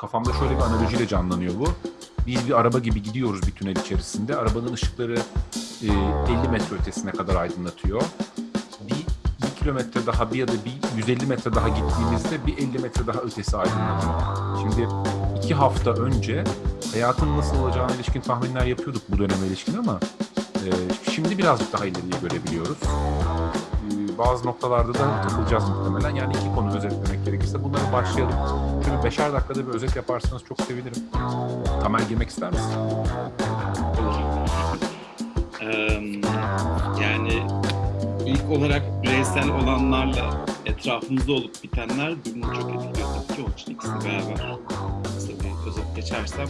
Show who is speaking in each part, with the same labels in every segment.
Speaker 1: kafamda şöyle bir analojiyle canlanıyor bu. Biz bir araba gibi gidiyoruz bir tünel içerisinde. Arabanın ışıkları e, 50 metre ötesine kadar aydınlatıyor. Bir, bir kilometre daha bir ya da bir 150 metre daha gittiğimizde bir 50 metre daha ötesi aydınlatıyor. Şimdi iki hafta önce hayatın nasıl olacağına ilişkin tahminler yapıyorduk bu döneme ilişkin ama e, şimdi birazcık daha ileriye görebiliyoruz. E, bazı noktalarda da takılacağız muhtemelen. Yani iki konu özetlemek gerekirse bunları başlayalım. Şöyle beşer dakikada bir özet yaparsanız çok sevinirim. Tamer girmek ister misin?
Speaker 2: Eee, yani ilk olarak bireysel olanlarla etrafımızda olup bitenler birbirini çok etkiliyor tabii ki. Onun için ikisi beraber kısa özet geçersem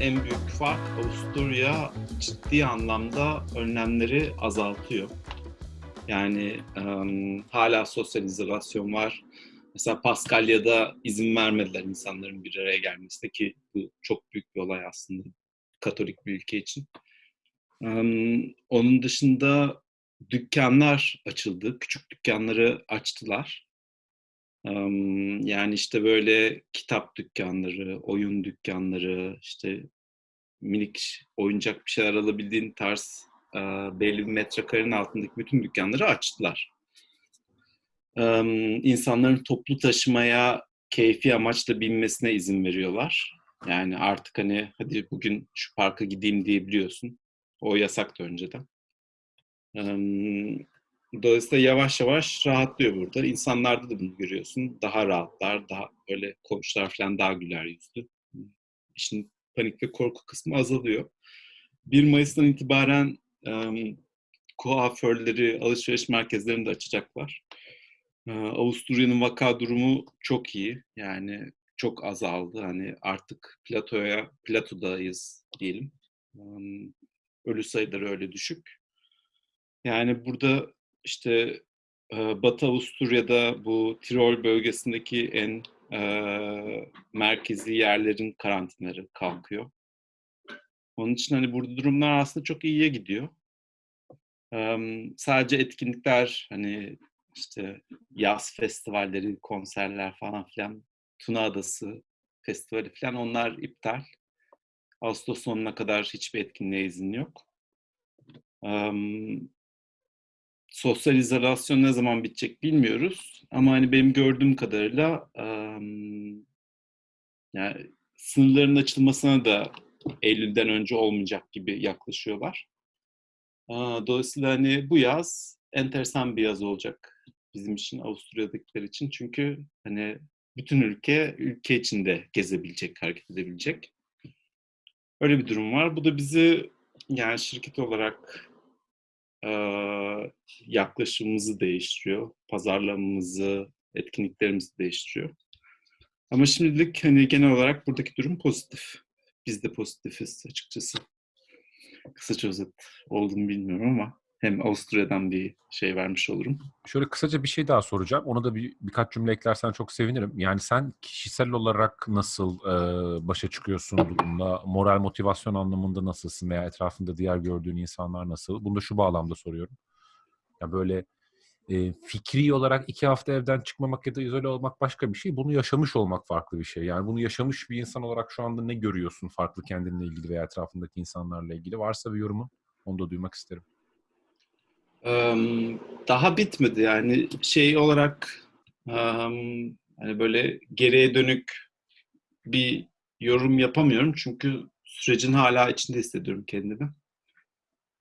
Speaker 2: en büyük fark Avusturya ciddi anlamda önlemleri azaltıyor. Yani eee, hala sosyal izolasyon var. Mesela Paskalya'da izin vermediler insanların bir araya gelmesine ki bu çok büyük bir olay aslında Katolik bir ülke için. Emm, onun dışında dükkanlar açıldı. Küçük dükkanları açtılar. Emm, yani, işte, böyle kitap dükkanları, oyun dükkanları, işte, minik oyuncak bir şeyler alabildiğin tarz, eee, belli bir metrekarenin altındaki bütün dükkanları açtılar. İnsanların toplu taşımaya keyfi amaçla binmesine izin veriyorlar. Yani, artık, hani, "Hadi bugün şu parka gideyim." diyebiliyorsun. O yasaktı önceden. Dolayısıyla yavaş yavaş rahatlıyor burada. İnsanlarda da bunu görüyorsun. Daha rahatlar, daha böyle komşular falan daha güler yüzlü. İşin panik ve korku kısmı azalıyor. 1 Mayıs'tan itibaren, kuaförleri, alışveriş merkezlerini de açacaklar. Avusturya'nın vaka durumu çok iyi. Yani, çok azaldı. Hani, artık platoya platodayız diyelim. Ölü sayıları öyle düşük. Yani, burada, işte, Batı Avusturya'da bu Tirol bölgesindeki en, eee, merkezi yerlerin karantinaları kalkıyor. Onun için, hani, burada durumlar aslında çok iyiye gidiyor. Emm, sadece etkinlikler, hani, işte, yaz festivalleri, konserler falan filan, Tuna Adası Festivali filan onlar iptal. Ağustos sonuna kadar hiçbir etkinliğe izin yok. Emm, sosyal izolasyon ne zaman bitecek bilmiyoruz ama, hani, benim gördüğüm kadarıyla, emm, yani, sınırların açılmasına da eylülden önce olmayacak gibi yaklaşıyorlar. Dolayısıyla, hani, bu yaz enteresan bir yaz olacak bizim için, Avusturya'dakiler için. Çünkü, hani, bütün ülke, ülke içinde gezebilecek, hareket edebilecek. Öyle bir durum var. Bu da bizi, yani, şirket olarak, eee, yaklaşımımızı değiştiriyor, pazarlamamızı, etkinliklerimizi değiştiriyor. Ama şimdilik, hani, genel olarak buradaki durum pozitif. Biz de pozitifiz açıkçası. Kısaca özet oldu mu bilmiyorum ama hem Avusturya'dan bir şey vermiş olurum.
Speaker 1: Şöyle kısaca bir şey daha soracağım. Ona da bir birkaç cümle eklersen çok sevinirim. Yani, sen kişisel olarak nasıl, eee, başa çıkıyorsun durumla? Moral, motivasyon anlamında nasılsın veya etrafında diğer gördüğün insanlar nasıl? Bunu da şu bağlamda soruyorum. Ya, böyle, eee, fikri olarak 2 hafta evden çıkmamak ya da izole olmak başka bir şey. Bunu yaşamış olmak farklı bir şey. Yani, bunu yaşamış bir insan olarak şu anda ne görüyorsun farklı kendinle ilgili veya etrafındaki insanlarla ilgili? Varsa bir yorumun, onu da duymak isterim.
Speaker 2: Emm, daha bitmedi. Yani, şey olarak, emm, hani, böyle geriye dönük bir yorum yapamıyorum çünkü sürecin hâlâ içinde hissediyorum kendimi.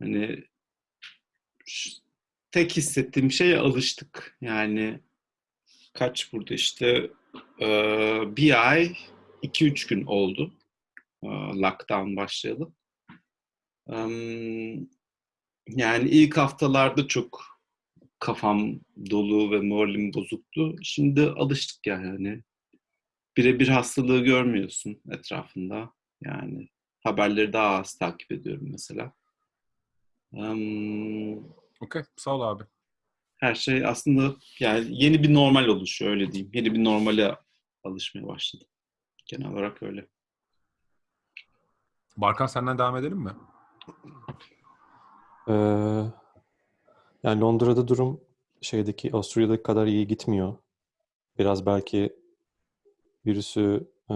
Speaker 2: Hani, tek hissettiğim şey alıştık. Yani, kaç burada, işte, eee, 1 ay 2-3 gün oldu, eee, lockdown başlayalı. Emm, yani, ilk haftalarda çok kafam dolu ve moralim bozuktu. Şimdi alıştık yani, hani. Bire bir hastalığı görmüyorsun etrafında. Yani, haberleri daha az takip ediyorum mesela. Emm
Speaker 1: Okay, sağ ol abi.
Speaker 2: Her şey aslında, yani, yeni bir normal oluşuyor, öyle diyeyim. Yeni bir normale alışmaya başladım. Genel olarak öyle.
Speaker 1: Barkan senden devam edelim mi?
Speaker 3: Eee, yani, Londra'da durum şeydeki, Avusturya'daki kadar iyi gitmiyor. Biraz belki virüsü e,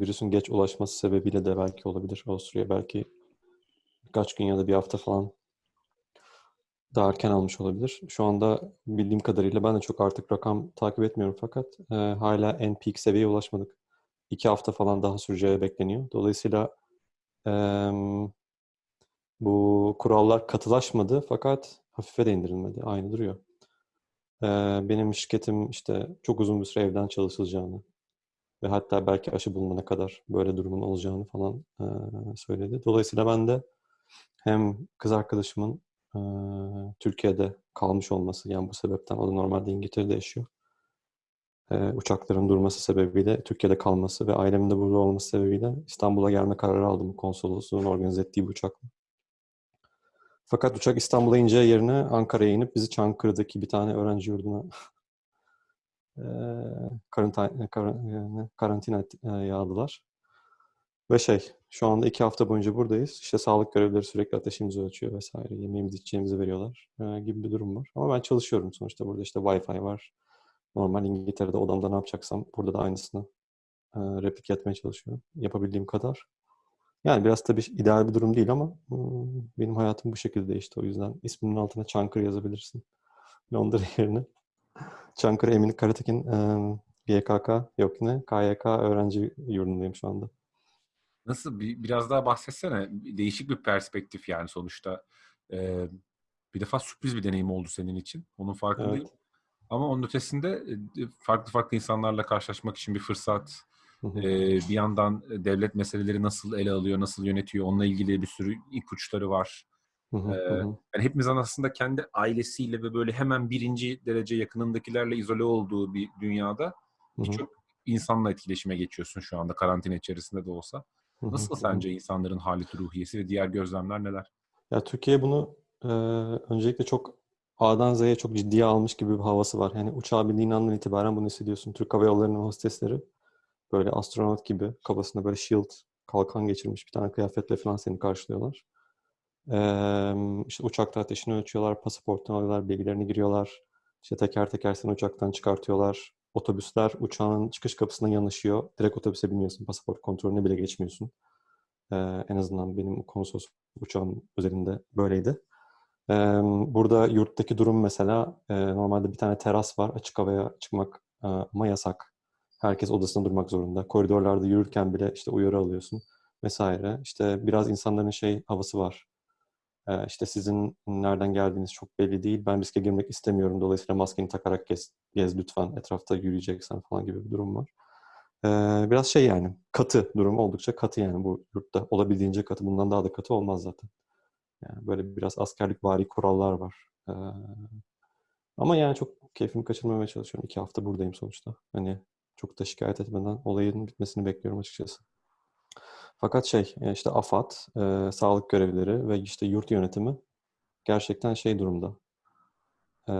Speaker 3: virüsün geç ulaşması sebebiyle de belki olabilir. Avusturya belki birkaç gün ya da bir hafta falan daha erken almış olabilir. Şu anda bildiğim kadarıyla ben de çok artık rakam takip etmiyorum fakat e, hala en peak seviyeye ulaşmadık. İki hafta falan daha süreceği bekleniyor. Dolayısıyla em, bu kurallar katılaşmadı fakat hafife de indirilmedi. Aynı duruyor. Ee, benim şirketim işte çok uzun bir süre evden çalışılacağını ve hatta belki aşı bulunana kadar böyle durumun olacağını falan e, söyledi. Dolayısıyla ben de hem kız arkadaşımın e, Türkiye'de kalmış olması yani bu sebepten o da normalde İngiltere'de yaşıyor. E, uçakların durması sebebiyle Türkiye'de kalması ve ailemin de burada olması sebebiyle İstanbul'a gelme kararı aldım konsolosluğun organize ettiği bir uçakla. Fakat uçak İstanbul'a ineceği yerine Ankara'ya inip bizi Çankırı'daki bir tane öğrenci yurduna karantina, kar- karantina eee, yağdılar. Ve şey, şu anda iki hafta boyunca buradayız. İşte sağlık görevlileri sürekli ateşimizi ölçüyor vesaire. Yemeğimizi, içeceğimizi veriyorlar eee, gibi bir durum var. Ama ben çalışıyorum sonuçta. Burada işte Wi-Fi var. Normal İngiltere'de odamda ne yapacaksam burada da aynısını eee replike etmeye çalışıyorum. Yapabildiğim kadar. Yani biraz tabii ideal bir durum değil ama hmm, benim hayatım bu şekilde değişti. O yüzden isminin altına Çankırı yazabilirsin. Londra yerine. Çankırı Emin Karatekin YKK yok ne? KYK öğrenci yurdundayım şu anda.
Speaker 1: Nasıl bir, biraz daha bahsetsene. Değişik bir perspektif yani sonuçta. Ee, bir defa sürpriz bir deneyim oldu senin için. Onun farkındayım.
Speaker 3: Evet.
Speaker 1: Ama onun ötesinde e, farklı farklı insanlarla karşılaşmak için bir fırsat. Ee, bir yandan devlet meseleleri nasıl ele alıyor, nasıl yönetiyor, onunla ilgili bir sürü ipuçları var.
Speaker 3: Hı
Speaker 1: Ee,
Speaker 3: hı.
Speaker 1: yani hepimizin aslında kendi ailesiyle ve böyle hemen birinci derece yakınındakilerle izole olduğu bir dünyada birçok insanla etkileşime geçiyorsun şu anda karantina içerisinde de olsa. Nasıl sence insanların haleti ruhiyesi ve diğer gözlemler neler?
Speaker 3: Ya Türkiye bunu eee, öncelikle çok A'dan Z'ye çok ciddiye almış gibi bir havası var. Yani uçağa bindiğin andan itibaren bunu hissediyorsun. Türk Hava Yolları'nın hostesleri böyle astronot gibi kafasında böyle shield kalkan geçirmiş bir tane kıyafetle falan seni karşılıyorlar. Eee işte uçakta ateşini ölçüyorlar, pasaportunu alıyorlar, bilgilerini giriyorlar. İşte teker teker seni uçaktan çıkartıyorlar. Otobüsler uçağın çıkış kapısına yanaşıyor. Direkt otobüse biniyorsun. Pasaport kontrolüne bile geçmiyorsun. Eee, en azından benim konsolos uçağım özelinde böyleydi. Eee, burada yurttaki durum mesela eee, normalde bir tane teras var. Açık havaya çıkmak eee, ama yasak. Herkes odasında durmak zorunda. Koridorlarda yürürken bile işte uyarı alıyorsun vesaire. İşte biraz insanların şey havası var. Eee, işte sizin nereden geldiğiniz çok belli değil. Ben riske girmek istemiyorum. Dolayısıyla maskeni takarak gez, gez lütfen. Etrafta yürüyeceksen falan gibi bir durum var. Eee, biraz şey yani katı durum oldukça katı yani bu yurtta olabildiğince katı. Bundan daha da katı olmaz zaten. Yani böyle biraz askerlik vari kurallar var. Eee, ama yani çok keyfimi kaçırmamaya çalışıyorum. İki hafta buradayım sonuçta. Hani çok da şikayet etmeden olayın bitmesini bekliyorum açıkçası. Fakat şey e, işte AFAD, e, sağlık görevlileri ve işte yurt yönetimi gerçekten şey durumda. Eee,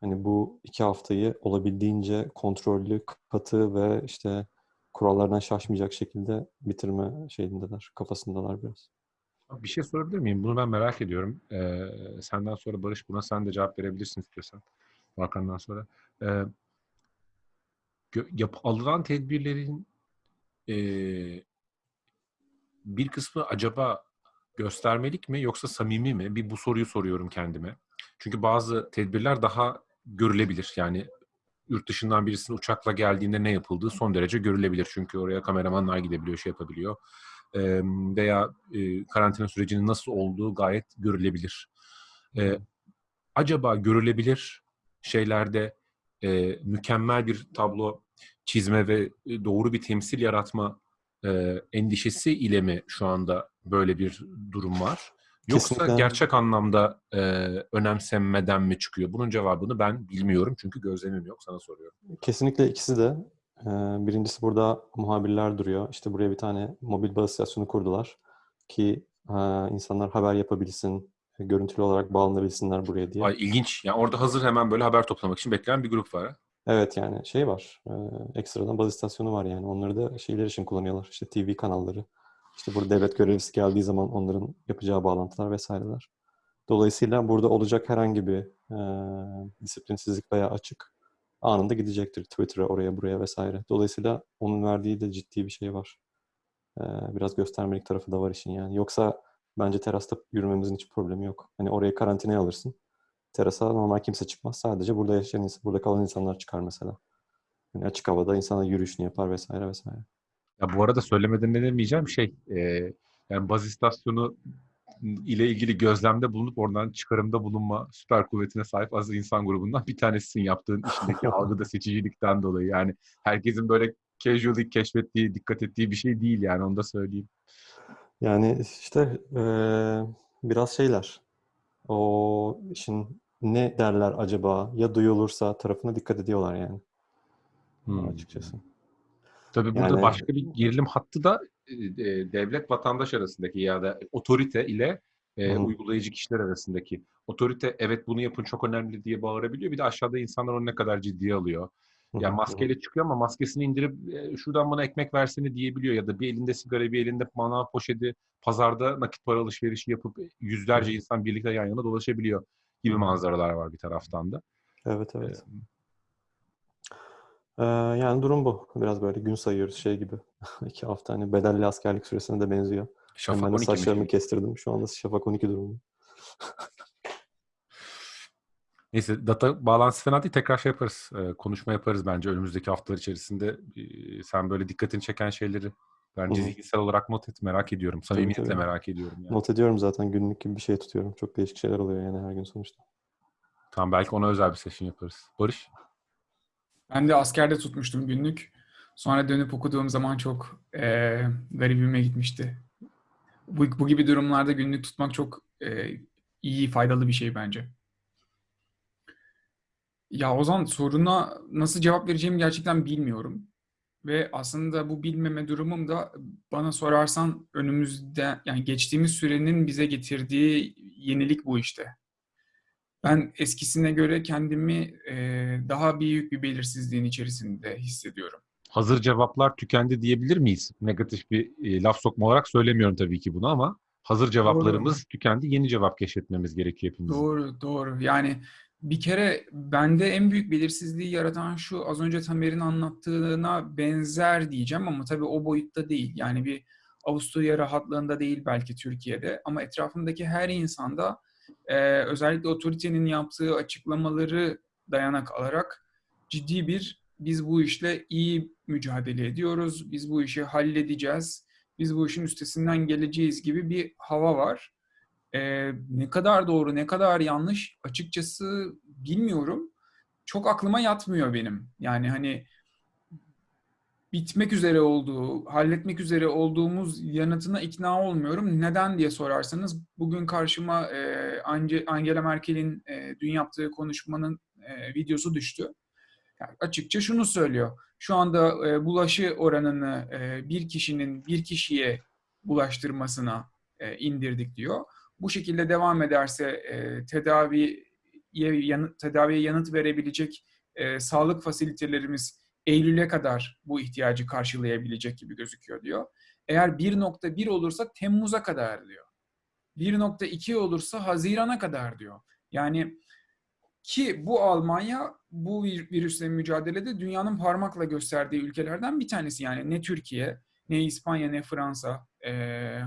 Speaker 3: hani bu iki haftayı olabildiğince kontrollü, katı ve işte kurallardan şaşmayacak şekilde bitirme şeyindeler, kafasındalar biraz.
Speaker 1: Bir şey sorabilir miyim? Bunu ben merak ediyorum. Ee, senden sonra Barış buna sen de cevap verebilirsin istiyorsan. Hakan'dan sonra. Ee, yap- alınan tedbirlerin e, bir kısmı acaba göstermelik mi yoksa samimi mi? Bir bu soruyu soruyorum kendime. Çünkü bazı tedbirler daha görülebilir. Yani yurt dışından birisinin uçakla geldiğinde ne yapıldığı son derece görülebilir. Çünkü oraya kameramanlar gidebiliyor, şey yapabiliyor. Ee, veya e, karantina sürecinin nasıl olduğu gayet görülebilir. Ee, acaba görülebilir şeylerde e, mükemmel bir tablo çizme ve e, doğru bir temsil yaratma e, endişesi ile mi şu anda böyle bir durum var? Yoksa
Speaker 3: Kesinlikle.
Speaker 1: gerçek anlamda e, önemsenmeden mi çıkıyor? Bunun cevabını ben bilmiyorum çünkü gözlemim yok. Sana soruyorum.
Speaker 3: Kesinlikle ikisi de. Ee, Birincisi burada muhabirler duruyor. İşte buraya bir tane mobil baz istasyonu kurdular ki e, insanlar haber yapabilsin, görüntülü olarak bağlanabilsinler buraya diye.
Speaker 1: Ay ilginç. Yani orada hazır hemen böyle haber toplamak için bekleyen bir grup var. ha?
Speaker 3: Evet yani şey var, e, ekstradan baz istasyonu var yani. Onları da şeyler için kullanıyorlar. İşte TV kanalları. İşte burada devlet görevlisi geldiği zaman onların yapacağı bağlantılar vesaireler. Dolayısıyla burada olacak herhangi bir e, disiplinsizlik veya açık anında gidecektir Twitter'a, oraya, buraya vesaire. Dolayısıyla onun verdiği de ciddi bir şey var. Ee, biraz göstermelik tarafı da var işin yani. Yoksa bence terasta yürümemizin hiç problemi yok. Hani oraya karantinaya alırsın. Terasa normal kimse çıkmaz. Sadece burada yaşayan, insan- burada kalan insanlar çıkar mesela. Yani açık havada insanlar yürüyüşünü yapar vesaire vesaire.
Speaker 1: Ya bu arada söylemeden edemeyeceğim şey, e, yani baz istasyonu ile ilgili gözlemde bulunup oradan çıkarımda bulunma süper kuvvetine sahip az insan grubundan bir tanesisin yaptığın işindeki algıda seçicilikten dolayı. Yani herkesin böyle casually keşfettiği, dikkat ettiği bir şey değil yani onu da söyleyeyim.
Speaker 3: Yani işte eee, biraz şeyler. O işin ne derler acaba ya duyulursa tarafına dikkat ediyorlar yani
Speaker 1: Hmm.
Speaker 3: açıkçası.
Speaker 1: Tabii burada
Speaker 3: Yani-
Speaker 1: başka bir gerilim hattı da e, e, devlet vatandaş arasındaki ya da otorite ile e,
Speaker 3: Hı.
Speaker 1: uygulayıcı kişiler arasındaki. Otorite evet bunu yapın çok önemli diye bağırabiliyor. Bir de aşağıda insanlar onu ne kadar ciddiye alıyor. Ya maskeyle çıkıyor ama maskesini indirip e, şuradan bana ekmek versene diyebiliyor ya da bir elinde sigara bir elinde manav poşeti pazarda nakit para alışverişi yapıp yüzlerce
Speaker 3: Hı.
Speaker 1: insan birlikte yan yana dolaşabiliyor gibi manzaralar var bir taraftan da.
Speaker 3: Evet evet.
Speaker 1: Ee,
Speaker 3: Ee, yani durum bu. Biraz böyle gün sayıyoruz şey gibi. İki hafta hani bedelli askerlik süresine de benziyor.
Speaker 1: Şafak
Speaker 3: Hemen de
Speaker 1: 12 mi?
Speaker 3: saçlarımı kestirdim. Şu anda Şafak 12 durumu.
Speaker 1: Neyse data bağlantısı fena değil. Tekrar şey yaparız. e, konuşma yaparız bence önümüzdeki haftalar içerisinde. E, sen böyle dikkatini çeken şeyleri bence zihinsel olarak not et. Merak ediyorum. Samimiyetle
Speaker 3: tabii.
Speaker 1: merak ediyorum. Yani.
Speaker 3: Not ediyorum zaten günlük gibi bir şey tutuyorum. Çok değişik şeyler oluyor yani her gün sonuçta.
Speaker 1: Tamam belki ona özel bir session yaparız. Barış?
Speaker 4: Ben de askerde tutmuştum günlük. Sonra dönüp okuduğum zaman çok eee garibime gitmişti. Bu, bu gibi durumlarda günlük tutmak çok eee, iyi, faydalı bir şey bence. Ya Ozan soruna nasıl cevap vereceğimi gerçekten bilmiyorum. Ve aslında bu bilmeme durumum da bana sorarsan önümüzde yani geçtiğimiz sürenin bize getirdiği yenilik bu işte. Ben eskisine göre kendimi eee, daha büyük bir belirsizliğin içerisinde hissediyorum.
Speaker 1: Hazır cevaplar tükendi diyebilir miyiz? Negatif bir e, laf sokma olarak söylemiyorum tabii ki bunu ama hazır cevaplarımız tükendi. Yeni cevap keşfetmemiz gerekiyor hepimizin.
Speaker 4: Doğru, doğru. Yani bir kere bende en büyük belirsizliği yaratan şu az önce Tamer'in anlattığına benzer diyeceğim ama tabii o boyutta değil. Yani bir Avusturya rahatlığında değil belki Türkiye'de ama etrafımdaki her insanda eee, özellikle otoritenin yaptığı açıklamaları dayanak alarak ciddi bir biz bu işle iyi mücadele ediyoruz, biz bu işi halledeceğiz, biz bu işin üstesinden geleceğiz gibi bir hava var. Ee, ne kadar doğru, ne kadar yanlış açıkçası bilmiyorum. Çok aklıma yatmıyor benim. Yani hani bitmek üzere olduğu, halletmek üzere olduğumuz yanıtına ikna olmuyorum. Neden diye sorarsanız bugün karşıma e, Ange- Angela Merkel'in e, dün yaptığı konuşmanın e, videosu düştü. Yani açıkça şunu söylüyor. Şu anda e, bulaşı oranını e, bir kişinin bir kişiye bulaştırmasına e, indirdik diyor. Bu şekilde devam ederse e, tedaviye yanıt, tedaviye yanıt verebilecek e, sağlık fasilitelerimiz Eylül'e kadar bu ihtiyacı karşılayabilecek gibi gözüküyor diyor. Eğer 1.1 olursa Temmuz'a kadar diyor. 1.2 olursa Haziran'a kadar diyor. Yani ki bu Almanya bu vir- virüsle mücadelede dünyanın parmakla gösterdiği ülkelerden bir tanesi. Yani ne Türkiye, ne İspanya, ne Fransa, e,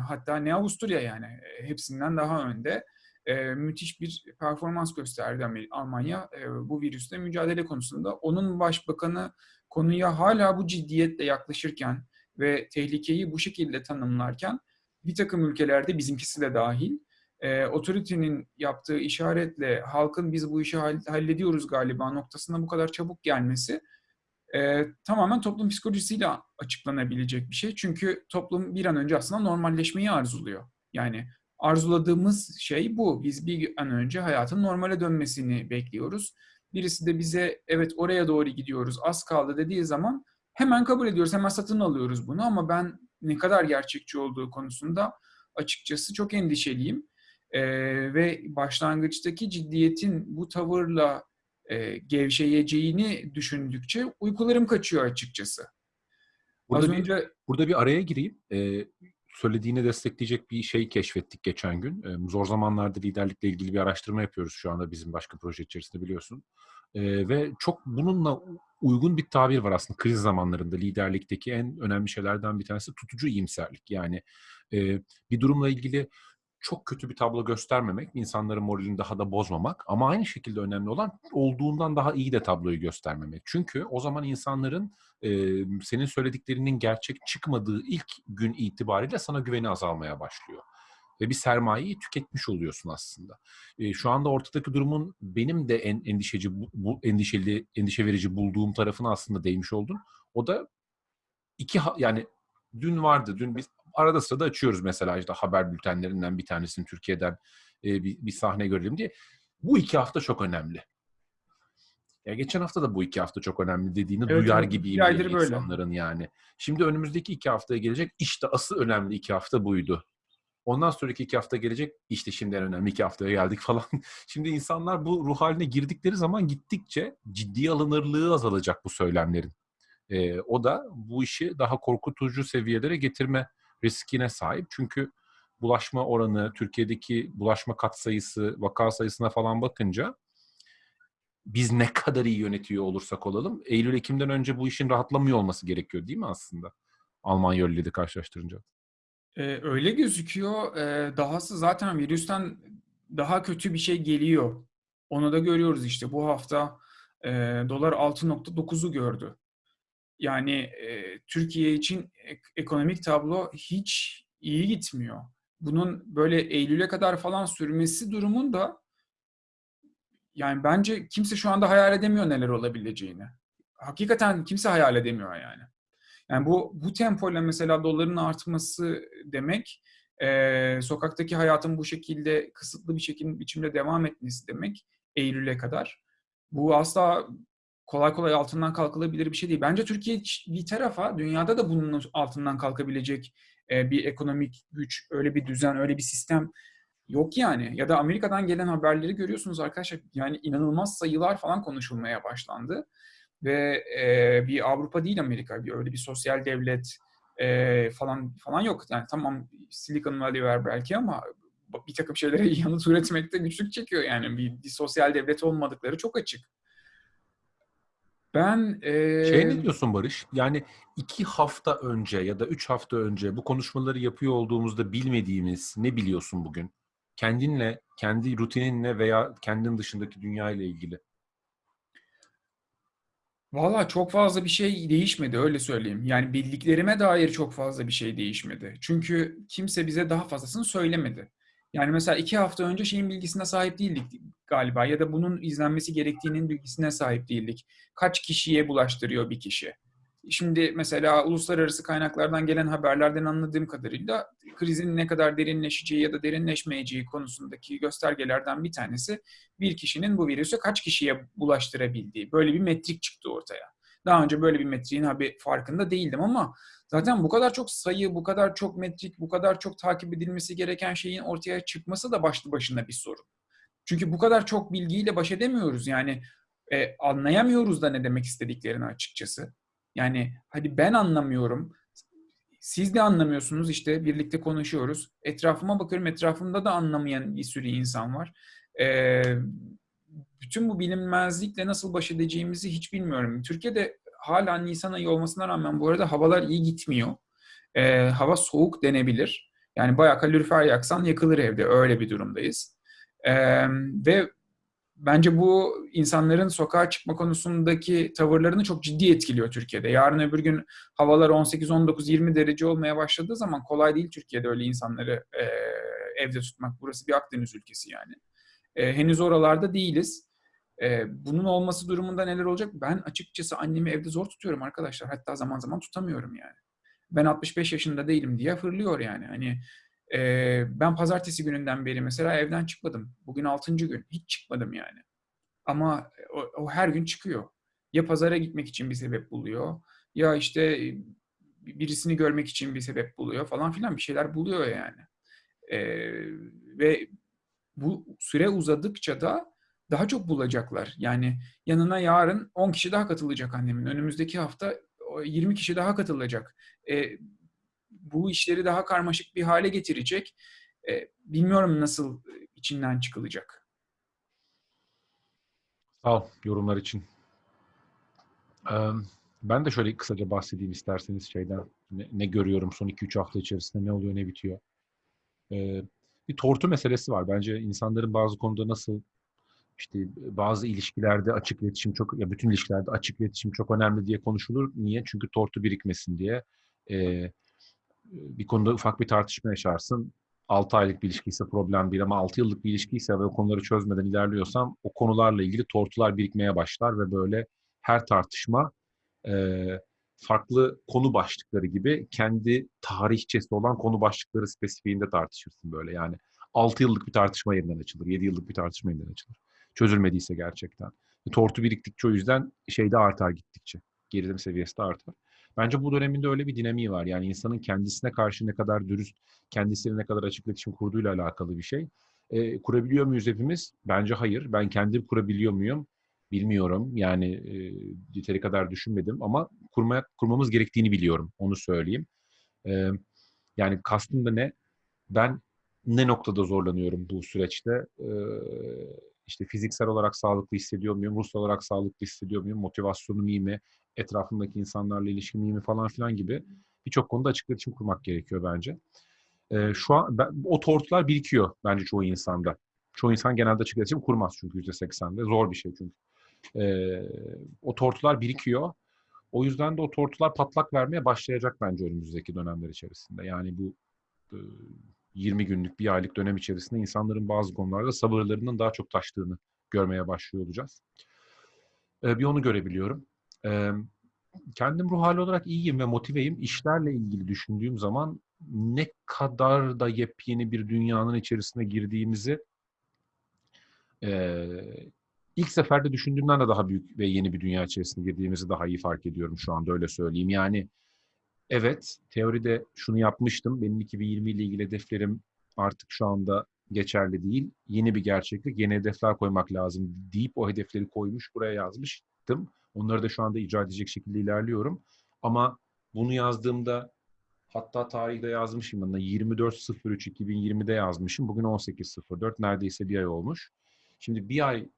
Speaker 4: hatta ne Avusturya yani e, hepsinden daha önde e, müthiş bir performans gösterdi Almanya e, bu virüsle mücadele konusunda. Onun başbakanı konuya hala bu ciddiyetle yaklaşırken ve tehlikeyi bu şekilde tanımlarken bir takım ülkelerde bizimkisi de dahil e, otoritenin yaptığı işaretle halkın biz bu işi hall- hallediyoruz galiba noktasına bu kadar çabuk gelmesi e, tamamen toplum psikolojisiyle açıklanabilecek bir şey. Çünkü toplum bir an önce aslında normalleşmeyi arzuluyor. Yani arzuladığımız şey bu. Biz bir an önce hayatın normale dönmesini bekliyoruz. Birisi de bize evet oraya doğru gidiyoruz az kaldı dediği zaman hemen kabul ediyoruz, hemen satın alıyoruz bunu ama ben ne kadar gerçekçi olduğu konusunda açıkçası çok endişeliyim. Ee, ve başlangıçtaki ciddiyetin bu tavırla e, gevşeyeceğini düşündükçe uykularım kaçıyor açıkçası.
Speaker 1: Burada
Speaker 4: Az
Speaker 1: bir-
Speaker 4: önce
Speaker 1: Burada bir araya gireyim. Ee, söylediğini destekleyecek bir şey keşfettik geçen gün. Ee, zor zamanlarda liderlikle ilgili bir araştırma yapıyoruz şu anda bizim başka proje içerisinde biliyorsun. Ee, ve çok bununla uygun bir tabir var aslında kriz zamanlarında liderlikteki en önemli şeylerden bir tanesi tutucu iyimserlik. Yani e, bir durumla ilgili çok kötü bir tablo göstermemek, insanların moralini daha da bozmamak ama aynı şekilde önemli olan olduğundan daha iyi de tabloyu göstermemek. Çünkü o zaman insanların e, senin söylediklerinin gerçek çıkmadığı ilk gün itibariyle sana güveni azalmaya başlıyor. Ve bir sermayeyi tüketmiş oluyorsun aslında. E, şu anda ortadaki durumun benim de en endişeci, bu, endişeli, endişe verici bulduğum tarafına aslında değmiş oldun. O da iki yani dün vardı. Dün biz arada sırada açıyoruz mesela işte haber bültenlerinden bir tanesini Türkiye'den e, bir, bir sahne görelim diye. Bu iki hafta çok önemli. Ya geçen hafta da bu iki hafta çok önemli dediğini
Speaker 4: Evet,
Speaker 1: duyar gibiyim
Speaker 4: Bir aydır
Speaker 1: böyle insanların yani. Şimdi önümüzdeki iki haftaya gelecek işte asıl önemli iki hafta buydu. Ondan sonraki iki hafta gelecek işte şimdi en önemli iki haftaya geldik falan. Şimdi insanlar bu ruh haline girdikleri zaman gittikçe ciddi alınırlığı azalacak bu söylemlerin. Ee, o da bu işi daha korkutucu seviyelere getirme riskine sahip. Çünkü bulaşma oranı, Türkiye'deki bulaşma katsayısı, vaka sayısına falan bakınca biz ne kadar iyi yönetiyor olursak olalım Eylül-Ekim'den önce bu işin rahatlamıyor olması gerekiyor değil mi aslında? Almanya ile de karşılaştırınca.
Speaker 4: Ee, öyle gözüküyor. Ee, dahası zaten virüsten daha kötü bir şey geliyor. Onu da görüyoruz işte. Bu hafta e, dolar 6.9'u gördü. Yani e, Türkiye için ek- ekonomik tablo hiç iyi gitmiyor. Bunun böyle Eylül'e kadar falan sürmesi durumunda yani bence kimse şu anda hayal edemiyor neler olabileceğini. Hakikaten kimse hayal edemiyor yani. Yani bu bu tempoyla mesela doların artması demek, e, sokaktaki hayatın bu şekilde kısıtlı bir şekilde biçimde devam etmesi demek Eylül'e kadar. Bu asla kolay kolay altından kalkılabilir bir şey değil. Bence Türkiye bir tarafa dünyada da bunun altından kalkabilecek e, bir ekonomik güç, öyle bir düzen, öyle bir sistem yok yani. Ya da Amerika'dan gelen haberleri görüyorsunuz arkadaşlar. Yani inanılmaz sayılar falan konuşulmaya başlandı ve e, bir Avrupa değil Amerika, bir öyle bir sosyal devlet e, falan falan yok. Yani tamam Silicon Valley var belki ama bir takım şeylere yanıt üretmekte güçlük çekiyor yani bir, bir sosyal devlet olmadıkları çok açık. Ben e,
Speaker 1: Şey ne diyorsun Barış? Yani iki hafta önce ya da üç hafta önce bu konuşmaları yapıyor olduğumuzda bilmediğimiz ne biliyorsun bugün? Kendinle, kendi rutininle veya kendin dışındaki dünya ile ilgili.
Speaker 4: Valla çok fazla bir şey değişmedi öyle söyleyeyim. Yani bildiklerime dair çok fazla bir şey değişmedi. Çünkü kimse bize daha fazlasını söylemedi. Yani mesela iki hafta önce şeyin bilgisine sahip değildik galiba ya da bunun izlenmesi gerektiğinin bilgisine sahip değildik. Kaç kişiye bulaştırıyor bir kişi? Şimdi mesela uluslararası kaynaklardan gelen haberlerden anladığım kadarıyla krizin ne kadar derinleşeceği ya da derinleşmeyeceği konusundaki göstergelerden bir tanesi bir kişinin bu virüsü kaç kişiye bulaştırabildiği. Böyle bir metrik çıktı ortaya. Daha önce böyle bir metriğin farkında değildim ama zaten bu kadar çok sayı, bu kadar çok metrik, bu kadar çok takip edilmesi gereken şeyin ortaya çıkması da başlı başına bir sorun. Çünkü bu kadar çok bilgiyle baş edemiyoruz. Yani e, anlayamıyoruz da ne demek istediklerini açıkçası. Yani hadi ben anlamıyorum. Siz de anlamıyorsunuz işte birlikte konuşuyoruz. Etrafıma bakıyorum etrafımda da anlamayan bir sürü insan var. Ee, bütün bu bilinmezlikle nasıl baş edeceğimizi hiç bilmiyorum. Türkiye'de hala Nisan ayı olmasına rağmen bu arada havalar iyi gitmiyor. Ee, hava soğuk denebilir. Yani bayağı kalorifer yaksan yakılır evde. Öyle bir durumdayız. Ee, ve bence bu insanların sokağa çıkma konusundaki tavırlarını çok ciddi etkiliyor Türkiye'de. Yarın öbür gün havalar 18, 19, 20 derece olmaya başladığı zaman kolay değil Türkiye'de öyle insanları e, evde tutmak. Burası bir Akdeniz ülkesi yani. E, henüz oralarda değiliz. E, bunun olması durumunda neler olacak? Ben açıkçası annemi evde zor tutuyorum arkadaşlar. Hatta zaman zaman tutamıyorum yani. Ben 65 yaşında değilim diye fırlıyor yani. Hani ee, ben pazartesi gününden beri mesela evden çıkmadım. Bugün altıncı gün. Hiç çıkmadım yani. Ama o, o her gün çıkıyor. Ya pazara gitmek için bir sebep buluyor. Ya işte birisini görmek için bir sebep buluyor falan filan bir şeyler buluyor yani. Ee, ve bu süre uzadıkça da daha çok bulacaklar. Yani yanına yarın 10 kişi daha katılacak annemin. Önümüzdeki hafta 20 kişi daha katılacak. Ee, bu işleri daha karmaşık bir hale getirecek. E, bilmiyorum nasıl içinden çıkılacak.
Speaker 1: Sağ ol yorumlar için. Eee, Ben de şöyle kısaca bahsedeyim isterseniz şeyden. Ne, ne görüyorum son 2-3 hafta içerisinde ne oluyor ne bitiyor. Eee, Bir tortu meselesi var. Bence insanların bazı konuda nasıl işte bazı ilişkilerde açık iletişim çok ya bütün ilişkilerde açık iletişim çok önemli diye konuşulur. Niye? Çünkü tortu birikmesin diye. Eee, bir konuda ufak bir tartışma yaşarsın. 6 aylık bir ilişki ise problem değil ama 6 yıllık bir ilişki ise ve o konuları çözmeden ilerliyorsam o konularla ilgili tortular birikmeye başlar ve böyle her tartışma eee, farklı konu başlıkları gibi kendi tarihçesi olan konu başlıkları spesifiğinde tartışırsın böyle. Yani 6 yıllık bir tartışma yeniden açılır, 7 yıllık bir tartışma yeniden açılır. Çözülmediyse gerçekten. Tortu biriktikçe o yüzden şeyde artar gittikçe. Gerilim seviyesi de artar. Bence bu döneminde öyle bir dinamiği var. Yani insanın kendisine karşı ne kadar dürüst, kendisiyle ne kadar açık iletişim kurduğuyla alakalı bir şey. E, kurabiliyor muyuz hepimiz? Bence hayır. Ben kendim kurabiliyor muyum? Bilmiyorum. Yani e, yeteri kadar düşünmedim ama kurmaya, kurmamız gerektiğini biliyorum. Onu söyleyeyim. E, yani kastım da ne? Ben ne noktada zorlanıyorum bu süreçte? E, işte fiziksel olarak sağlıklı hissediyor muyum? Ruhsal olarak sağlıklı hissediyor muyum? Motivasyonum iyi mi? Etrafımdaki insanlarla ilişkim iyi mi falan filan gibi birçok konuda açık iletişim kurmak gerekiyor bence. E, şu an ben, o tortular birikiyor bence çoğu insanda. Çoğu insan genelde açık iletişim kurmaz çünkü %80'de. Zor bir şey çünkü. E, o tortular birikiyor. O yüzden de o tortular patlak vermeye başlayacak bence önümüzdeki dönemler içerisinde. Yani bu 20 günlük, bir aylık dönem içerisinde insanların bazı konularda sabırlarının daha çok taştığını görmeye başlıyor olacağız. E, bir onu görebiliyorum. E, kendim ruh hali olarak iyiyim ve motiveyim. İşlerle ilgili düşündüğüm zaman ne kadar da yepyeni bir dünyanın içerisine girdiğimizi e, ilk seferde düşündüğümden de daha büyük ve yeni bir dünya içerisine girdiğimizi daha iyi fark ediyorum şu anda öyle söyleyeyim. Yani evet teoride şunu yapmıştım. Benim 2020 ile ilgili hedeflerim artık şu anda geçerli değil. Yeni bir gerçeklik, yeni hedefler koymak lazım deyip o hedefleri koymuş buraya yazmıştım. Onları da şu anda icra edecek şekilde ilerliyorum. Ama bunu yazdığımda hatta tarihi de yazmışım. Ben 24.03.2020'de yazmışım. Bugün 18.04. Neredeyse bir ay olmuş. Şimdi bir ay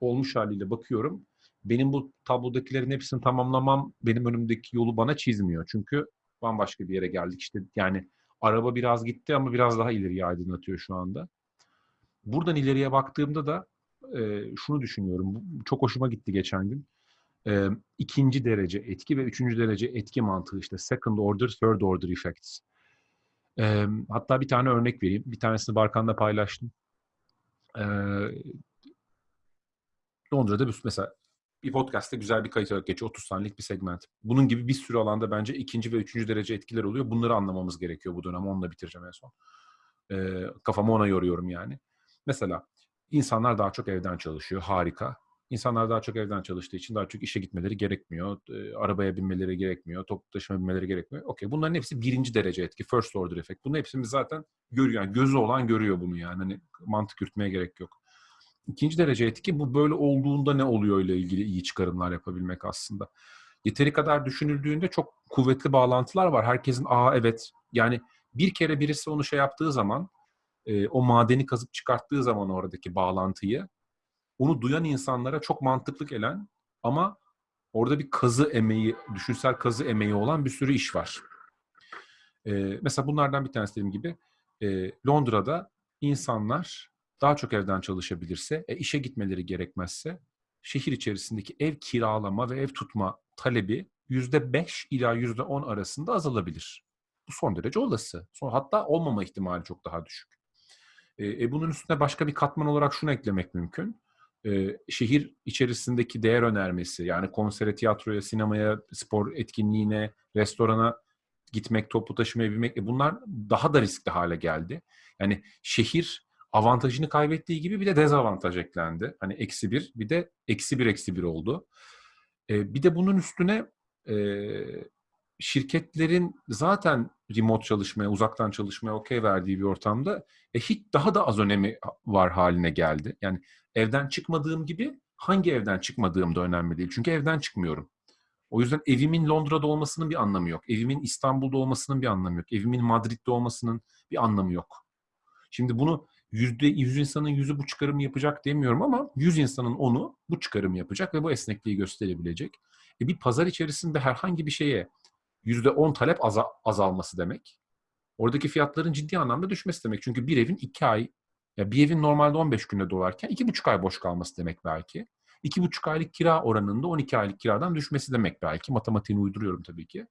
Speaker 1: olmuş haliyle bakıyorum. Benim bu tablodakilerin hepsini tamamlamam benim önümdeki yolu bana çizmiyor. Çünkü bambaşka bir yere geldik. İşte yani araba biraz gitti ama biraz daha ileriye aydınlatıyor şu anda. Buradan ileriye baktığımda da e, şunu düşünüyorum. Çok hoşuma gitti geçen gün. E, ikinci derece etki ve üçüncü derece etki mantığı işte second order, third order effects. E, hatta bir tane örnek vereyim. Bir tanesini Barkan'la paylaştım. E, Londra'da bir, mesela bir podcast'te güzel bir kayıt olarak geçiyor. 30 saniyelik bir segment. Bunun gibi bir sürü alanda bence ikinci ve üçüncü derece etkiler oluyor. Bunları anlamamız gerekiyor bu dönem. Onunla bitireceğim en son. E, kafamı ona yoruyorum yani. Mesela insanlar daha çok evden çalışıyor. Harika. İnsanlar daha çok evden çalıştığı için daha çok işe gitmeleri gerekmiyor. E, arabaya binmeleri gerekmiyor. Toplu taşıma binmeleri gerekmiyor. Okey. Bunların hepsi birinci derece etki. First order effect. Bunu hepsimiz zaten görüyor. Yani gözü olan görüyor bunu yani. Hani mantık yürütmeye gerek yok. İkinci derece etki bu böyle olduğunda ne oluyor ile ilgili iyi çıkarımlar yapabilmek aslında. Yeteri kadar düşünüldüğünde çok kuvvetli bağlantılar var. Herkesin aa evet yani bir kere birisi onu şey yaptığı zaman e, o madeni kazıp çıkarttığı zaman oradaki bağlantıyı onu duyan insanlara çok mantıklı gelen ama orada bir kazı emeği, düşünsel kazı emeği olan bir sürü iş var. E, mesela bunlardan bir tanesi dediğim gibi e, Londra'da insanlar daha çok evden çalışabilirse, e, işe gitmeleri gerekmezse şehir içerisindeki ev kiralama ve ev tutma talebi %5 ila %10 arasında azalabilir. Bu son derece olası. Son, hatta olmama ihtimali çok daha düşük. E, bunun üstüne başka bir katman olarak şunu eklemek mümkün. E, şehir içerisindeki değer önermesi, yani konsere, tiyatroya, sinemaya, spor etkinliğine, restorana gitmek, toplu taşımaya binmek, e, bunlar daha da riskli hale geldi. Yani şehir avantajını kaybettiği gibi bir de dezavantaj eklendi. Hani eksi bir, bir de eksi bir eksi bir oldu. E, bir de bunun üstüne e, şirketlerin zaten remote çalışmaya, uzaktan çalışmaya okey verdiği bir ortamda e, hiç daha da az önemi var haline geldi. Yani evden çıkmadığım gibi hangi evden çıkmadığım da önemli değil. Çünkü evden çıkmıyorum. O yüzden evimin Londra'da olmasının bir anlamı yok. Evimin İstanbul'da olmasının bir anlamı yok. Evimin Madrid'de olmasının bir anlamı yok. Şimdi bunu yüzde yüz insanın yüzü bu çıkarımı yapacak demiyorum ama 100 insanın onu bu çıkarımı yapacak ve bu esnekliği gösterebilecek. E bir pazar içerisinde herhangi bir şeye yüzde 10 talep aza- azalması demek. Oradaki fiyatların ciddi anlamda düşmesi demek. Çünkü bir evin iki ay, ya bir evin normalde 15 günde dolarken iki buçuk ay boş kalması demek belki. İki buçuk aylık kira oranında 12 aylık kiradan düşmesi demek belki. Matematiğini uyduruyorum tabii ki.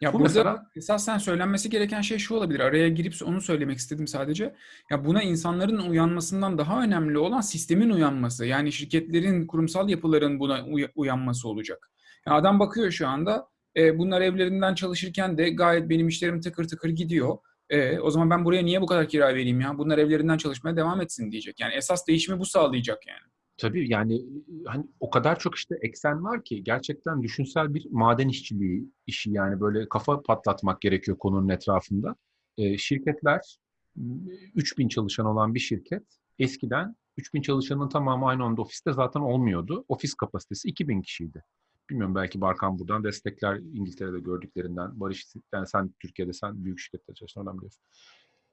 Speaker 4: Ya
Speaker 1: Bu
Speaker 4: burada
Speaker 1: mesela-
Speaker 4: esasen söylenmesi gereken şey şu olabilir. Araya girip onu söylemek istedim sadece. Ya buna insanların uyanmasından daha önemli olan sistemin uyanması. Yani şirketlerin, kurumsal yapıların buna uya- uyanması olacak. Ya adam bakıyor şu anda. e, bunlar evlerinden çalışırken de gayet benim işlerim tıkır tıkır gidiyor. E, o zaman ben buraya niye bu kadar kira vereyim ya? Bunlar evlerinden çalışmaya devam etsin diyecek. Yani esas değişimi bu sağlayacak yani.
Speaker 1: Tabii yani hani o kadar çok işte eksen var ki gerçekten düşünsel bir maden işçiliği işi yani böyle kafa patlatmak gerekiyor konunun etrafında. Ee, şirketler 3000 çalışan olan bir şirket eskiden 3000 çalışanın tamamı aynı anda ofiste zaten olmuyordu. Ofis kapasitesi 2000 kişiydi. Bilmiyorum belki Barkan buradan destekler İngiltere'de gördüklerinden. Barış yani sen Türkiye'de sen büyük şirkette çalıştın oradan biliyorsun.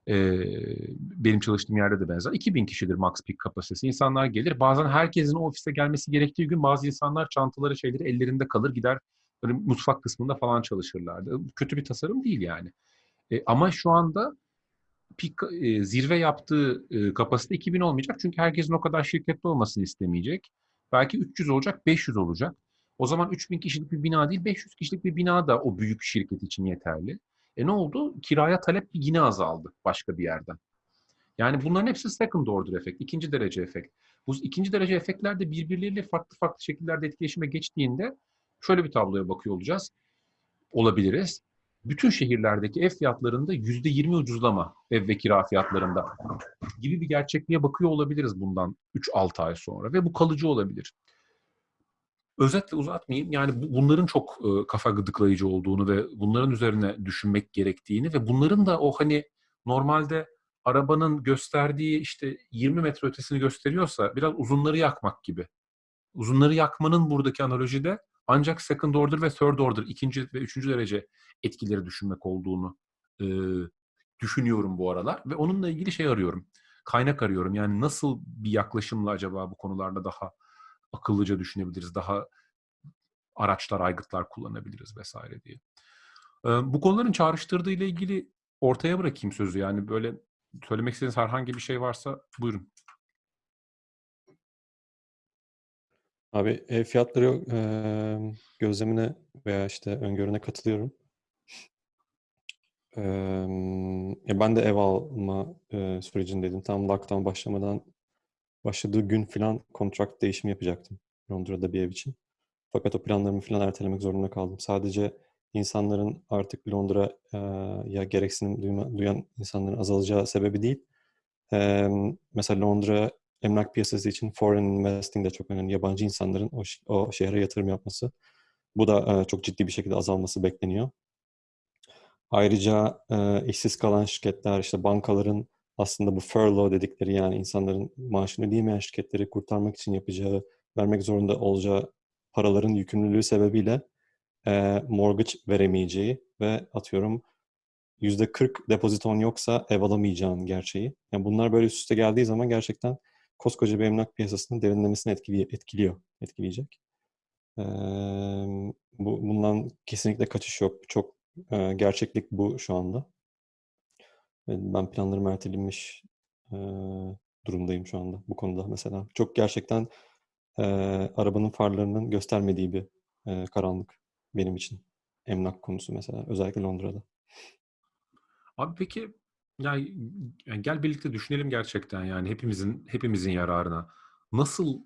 Speaker 1: Benim çalıştığım yerde de benzer. 2000 kişidir max peak kapasitesi. İnsanlar gelir. Bazen herkesin o ofise gelmesi gerektiği gün bazı insanlar çantaları şeyleri ellerinde kalır gider böyle mutfak kısmında falan çalışırlardı. Kötü bir tasarım değil yani. E, ama şu anda peak, e, zirve yaptığı e, kapasite 2000 olmayacak. Çünkü herkesin o kadar şirkette olmasını istemeyecek. Belki 300 olacak, 500 olacak. O zaman 3000 kişilik bir bina değil, 500 kişilik bir bina da o büyük şirket için yeterli. E ne oldu? Kiraya talep yine azaldı başka bir yerden. Yani bunların hepsi second order efekt, ikinci derece efekt. Bu ikinci derece efektler de birbirleriyle farklı farklı şekillerde etkileşime geçtiğinde şöyle bir tabloya bakıyor olacağız. Olabiliriz. Bütün şehirlerdeki ev fiyatlarında yüzde yirmi ucuzlama ev ve kira fiyatlarında gibi bir gerçekliğe bakıyor olabiliriz bundan 3-6 ay sonra ve bu kalıcı olabilir. Özetle uzatmayayım. Yani bu- bunların çok e, kafa gıdıklayıcı olduğunu ve bunların üzerine düşünmek gerektiğini ve bunların da o hani normalde arabanın gösterdiği işte 20 metre ötesini gösteriyorsa biraz uzunları yakmak gibi. Uzunları yakmanın buradaki analojide ancak second order ve third order, ikinci ve üçüncü derece etkileri düşünmek olduğunu e, düşünüyorum bu aralar ve onunla ilgili şey arıyorum. Kaynak arıyorum. Yani nasıl bir yaklaşımla acaba bu konularda daha akıllıca düşünebiliriz, daha araçlar, aygıtlar kullanabiliriz vesaire diye. Bu konuların çağrıştırdığı ile ilgili ortaya bırakayım sözü. Yani böyle söylemek istediğiniz herhangi bir şey varsa buyurun.
Speaker 3: Abi ev fiyatları eee, gözlemine veya işte öngörüne katılıyorum. Ya ben de ev alma eee, sürecindeydim. Tam lockdown başlamadan başladığı gün falan kontrat değişimi yapacaktım Londra'da bir ev için. Fakat o planlarımı falan ertelemek zorunda kaldım. Sadece insanların artık Londra'ya gereksinim duyma- duyan insanların azalacağı sebebi değil. Mesela Londra emlak piyasası için foreign investing de çok önemli. Yabancı insanların o, şehre yatırım yapması. Bu da çok ciddi bir şekilde azalması bekleniyor. Ayrıca işsiz kalan şirketler, işte bankaların aslında bu furlough dedikleri yani insanların maaşını ödeyemeyen şirketleri kurtarmak için yapacağı, vermek zorunda olacağı paraların yükümlülüğü sebebiyle e, mortgage veremeyeceği ve atıyorum %40 depoziton yoksa ev alamayacağın gerçeği. Yani bunlar böyle üst üste geldiği zaman gerçekten koskoca bir emlak piyasasının derinlemesine etkili, etkiliyor, etkileyecek. Ee, bu, bundan kesinlikle kaçış yok. Çok e, gerçeklik bu şu anda. Ben planlarım ertelenmiş e, durumdayım şu anda bu konuda mesela. Çok gerçekten e, arabanın farlarının göstermediği bir e, karanlık benim için. Emlak konusu mesela özellikle Londra'da.
Speaker 1: Abi peki yani, yani gel birlikte düşünelim gerçekten yani hepimizin hepimizin yararına. Nasıl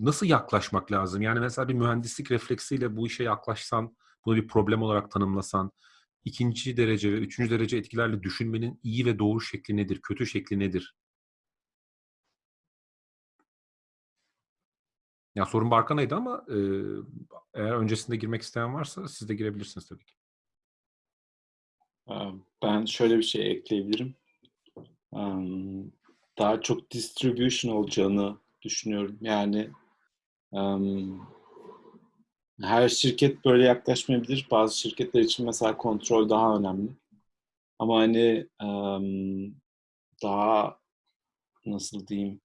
Speaker 1: nasıl yaklaşmak lazım? Yani mesela bir mühendislik refleksiyle bu işe yaklaşsan, bunu bir problem olarak tanımlasan, ikinci derece ve üçüncü derece etkilerle düşünmenin iyi ve doğru şekli nedir, kötü şekli nedir? Ya sorun Barkana'ydı ama e, eğer öncesinde girmek isteyen varsa siz de girebilirsiniz tabii ki.
Speaker 2: Ben şöyle bir şey ekleyebilirim. Daha çok distribution olacağını düşünüyorum. Yani her şirket böyle yaklaşmayabilir. Bazı şirketler için mesela kontrol daha önemli. Ama hani daha nasıl diyeyim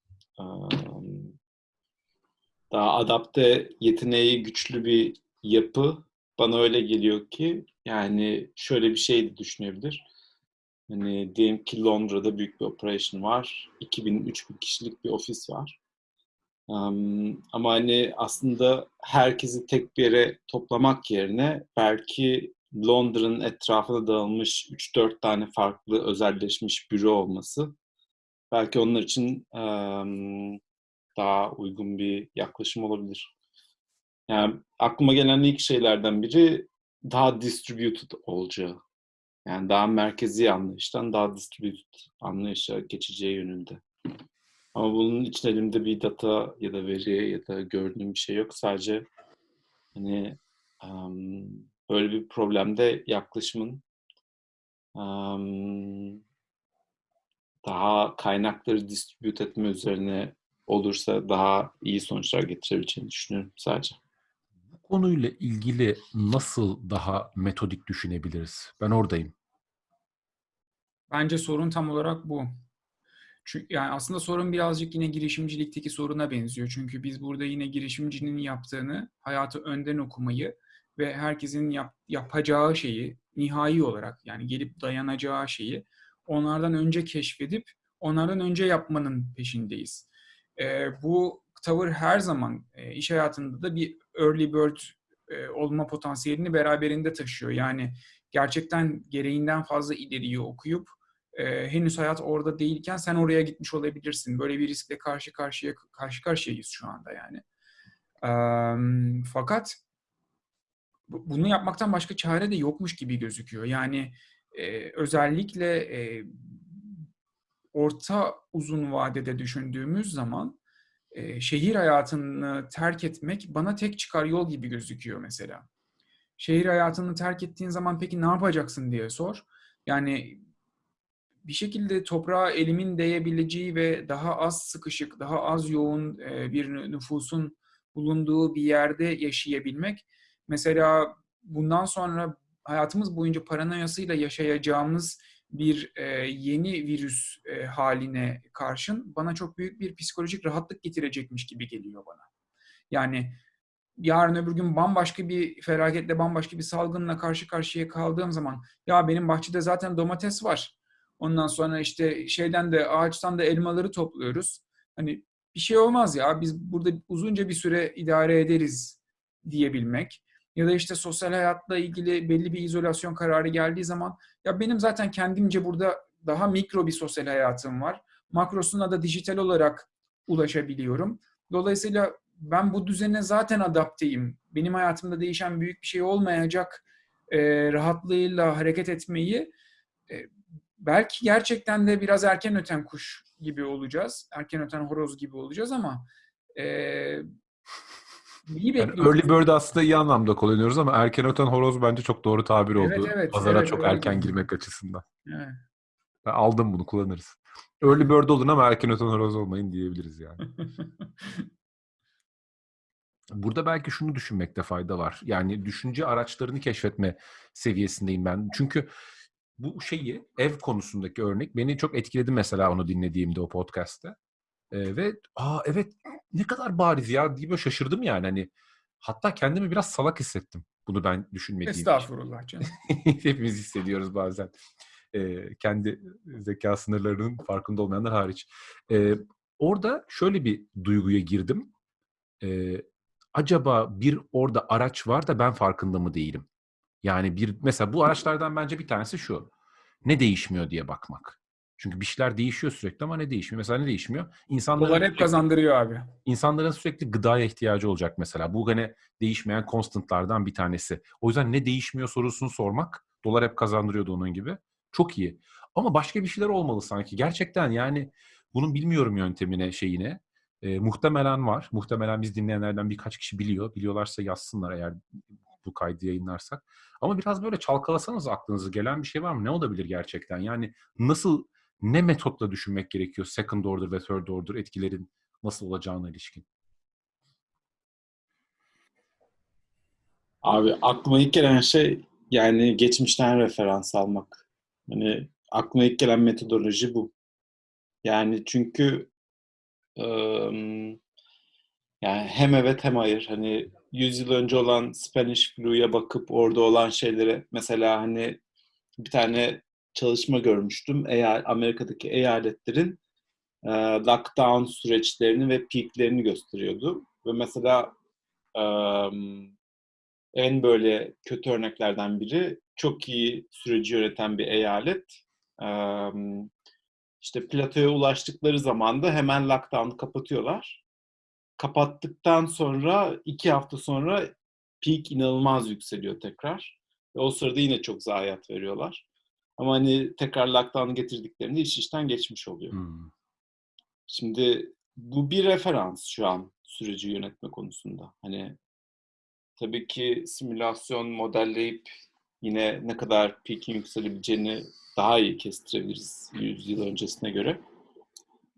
Speaker 2: daha adapte yeteneği güçlü bir yapı bana öyle geliyor ki yani şöyle bir şey de düşünebilir. Hani diyelim ki Londra'da büyük bir operation var. 2000-3000 kişilik bir ofis var. Em, ama hani aslında herkesi tek bir yere toplamak yerine belki Londra'nın etrafına dağılmış 3-4 tane farklı özelleşmiş büro olması belki onlar için em, daha uygun bir yaklaşım olabilir. Yani aklıma gelen ilk şeylerden biri daha distributed olacağı. Yani daha merkezi anlayıştan daha distributed anlayışa geçeceği yönünde. Ama bunun için elimde bir data ya da veri ya da gördüğüm bir şey yok. Sadece hani em, böyle bir problemde yaklaşımın em, daha kaynakları distribute etme üzerine olursa daha iyi sonuçlar getirebileceğini düşünüyorum sadece.
Speaker 1: Bu konuyla ilgili nasıl daha metodik düşünebiliriz? Ben oradayım.
Speaker 4: Bence sorun tam olarak bu. Çünkü yani aslında sorun birazcık yine girişimcilikteki soruna benziyor. Çünkü biz burada yine girişimcinin yaptığını, hayatı önden okumayı ve herkesin yap- yapacağı şeyi nihai olarak yani gelip dayanacağı şeyi onlardan önce keşfedip onlardan önce yapmanın peşindeyiz. Ee, bu tavır her zaman e, iş hayatında da bir early bird e, olma potansiyelini beraberinde taşıyor. Yani gerçekten gereğinden fazla ileriyi okuyup e, henüz hayat orada değilken sen oraya gitmiş olabilirsin. Böyle bir riskle karşı karşıya karşı karşıyayız şu anda yani. Eee, fakat bu- bunu yapmaktan başka çare de yokmuş gibi gözüküyor. Yani e, özellikle e, orta uzun vadede düşündüğümüz zaman e, şehir hayatını terk etmek bana tek çıkar yol gibi gözüküyor mesela. Şehir hayatını terk ettiğin zaman peki ne yapacaksın diye sor. Yani bir şekilde toprağa elimin değebileceği ve daha az sıkışık, daha az yoğun e, bir nüfusun bulunduğu bir yerde yaşayabilmek. Mesela bundan sonra hayatımız boyunca paranoyasıyla yaşayacağımız bir e, yeni virüs e, haline karşın bana çok büyük bir psikolojik rahatlık getirecekmiş gibi geliyor bana. Yani yarın öbür gün bambaşka bir felaketle, bambaşka bir salgınla karşı karşıya kaldığım zaman ya benim bahçede zaten domates var. Ondan sonra işte şeyden de ağaçtan da elmaları topluyoruz. Hani bir şey olmaz ya biz burada uzunca bir süre idare ederiz diyebilmek. Ya da işte sosyal hayatla ilgili belli bir izolasyon kararı geldiği zaman ya benim zaten kendimce burada daha mikro bir sosyal hayatım var. Makrosuna da dijital olarak ulaşabiliyorum. Dolayısıyla ben bu düzene zaten adapteyim. Benim hayatımda değişen büyük bir şey olmayacak e, rahatlığıyla hareket etmeyi e, belki gerçekten de biraz erken öten kuş gibi olacağız. Erken öten horoz gibi olacağız ama e, iyi
Speaker 1: Yani early bird aslında iyi anlamda kullanıyoruz ama erken öten horoz bence çok doğru tabir
Speaker 4: Evet,
Speaker 1: oldu.
Speaker 4: evet,
Speaker 1: Pazara
Speaker 4: evet,
Speaker 1: çok erken
Speaker 4: değil.
Speaker 1: girmek açısından.
Speaker 4: Evet.
Speaker 1: Ben aldım bunu kullanırız. Early bird olun ama erken öten horoz olmayın diyebiliriz yani. Burada belki şunu düşünmekte fayda var. Yani düşünce araçlarını keşfetme seviyesindeyim ben. Çünkü bu şeyi ev konusundaki örnek beni çok etkiledi mesela onu dinlediğimde o podcast'te. Ee, ve aa evet ne kadar bariz ya diye böyle şaşırdım yani hani hatta kendimi biraz salak hissettim bunu ben düşünmediğim için.
Speaker 4: Estağfurullah canım.
Speaker 1: Hepimiz hissediyoruz bazen. Ee, kendi zeka sınırlarının farkında olmayanlar hariç. Ee, orada şöyle bir duyguya girdim. Ee, acaba bir orada araç var da ben farkında mı değilim? Yani bir mesela bu araçlardan bence bir tanesi şu. Ne değişmiyor diye bakmak. Çünkü bir şeyler değişiyor sürekli ama ne değişmiyor? Mesela ne değişmiyor? İnsanların
Speaker 4: Dolar hep
Speaker 1: sürekli-
Speaker 4: kazandırıyor abi.
Speaker 1: insanların sürekli gıdaya ihtiyacı olacak mesela. Bu hani değişmeyen constantlardan bir tanesi. O yüzden ne değişmiyor sorusunu sormak dolar hep kazandırıyordu onun gibi. Çok iyi. Ama başka bir şeyler olmalı sanki. Gerçekten yani bunun bilmiyorum yöntemine şeyine. Ee, muhtemelen var. Muhtemelen biz dinleyenlerden birkaç kişi biliyor. Biliyorlarsa yazsınlar eğer bu kaydı yayınlarsak. Ama biraz böyle çalkalasanız aklınıza gelen bir şey var mı? Ne olabilir gerçekten? Yani nasıl, ne metotla düşünmek gerekiyor second order ve third order etkilerin nasıl olacağına ilişkin?
Speaker 2: Abi aklıma ilk gelen şey yani geçmişten referans almak. Hani aklıma ilk gelen metodoloji bu. Yani çünkü Eee, yani hem evet hem hayır. Hani 100 yıl önce olan Spanish flu'ya bakıp orada olan şeylere mesela hani bir tane çalışma görmüştüm. Eğer Amerika'daki eyaletlerin e, lockdown süreçlerini ve peaklerini gösteriyordu. Ve mesela e, en böyle kötü örneklerden biri çok iyi süreci yöneten bir eyalet. E, işte platoya ulaştıkları zaman da hemen lockdown'u kapatıyorlar. Kapattıktan sonra iki hafta sonra peak inanılmaz yükseliyor tekrar. Ve o sırada yine çok zayiat veriyorlar. Ama hani tekrar lockdown'u getirdiklerinde iş işten geçmiş oluyor.
Speaker 1: Hmm.
Speaker 2: Şimdi bu bir referans şu an süreci yönetme konusunda. Hani tabii ki simülasyon modelleyip yine ne kadar peak'in yükselebileceğini daha iyi kestirebiliriz 100 yıl öncesine göre.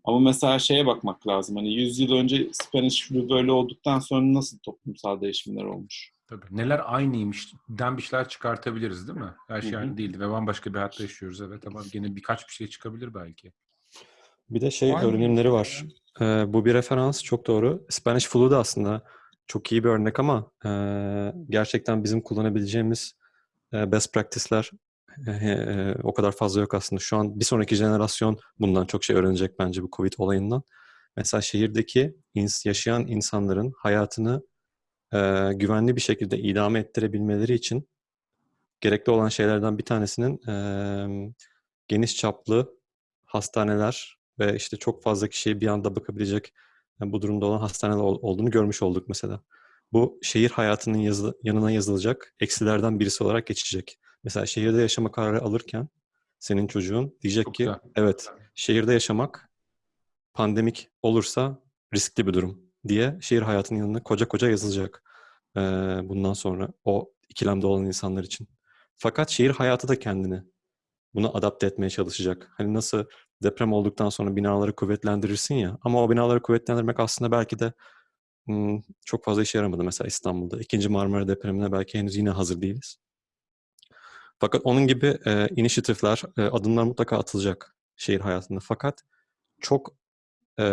Speaker 2: Ama mesela şeye bakmak lazım. Hani 100 yıl önce Spanish flu böyle olduktan sonra nasıl toplumsal değişimler olmuş?
Speaker 1: Tabii. Neler aynıymış den bir şeyler çıkartabiliriz değil mi? Her şey aynı değildi ve bambaşka bir hayatta yaşıyoruz evet ama gene birkaç bir şey çıkabilir belki.
Speaker 3: Bir de şey
Speaker 4: mı?
Speaker 3: öğrenimleri var. Ee, bu bir referans çok doğru. Spanish flu da aslında çok iyi bir örnek ama e, gerçekten bizim kullanabileceğimiz e, best practice'ler e, e, o kadar fazla yok aslında. Şu an bir sonraki jenerasyon bundan çok şey öğrenecek bence bu Covid olayından. Mesela şehirdeki ins- yaşayan insanların hayatını e, güvenli bir şekilde idame ettirebilmeleri için gerekli olan şeylerden bir tanesinin e, geniş çaplı hastaneler ve işte çok fazla kişiye bir anda bakabilecek yani bu durumda olan hastaneler ol- olduğunu görmüş olduk mesela. Bu şehir hayatının yazı- yanına yazılacak eksilerden birisi olarak geçecek. Mesela şehirde yaşama kararı alırken senin çocuğun diyecek
Speaker 1: Çok
Speaker 3: ki
Speaker 1: güzel.
Speaker 3: evet şehirde yaşamak pandemik olursa riskli bir durum diye şehir hayatının yanına koca koca yazılacak ee, bundan sonra o ikilemde olan insanlar için. Fakat şehir hayatı da kendini bunu adapte etmeye çalışacak. Hani nasıl deprem olduktan sonra binaları kuvvetlendirirsin ya ama o binaları kuvvetlendirmek aslında belki de çok fazla işe yaramadı mesela İstanbul'da. İkinci Marmara depremine belki henüz yine hazır değiliz. Fakat onun gibi e, inisiyatifler, e, adımlar mutlaka atılacak şehir hayatında. Fakat çok e,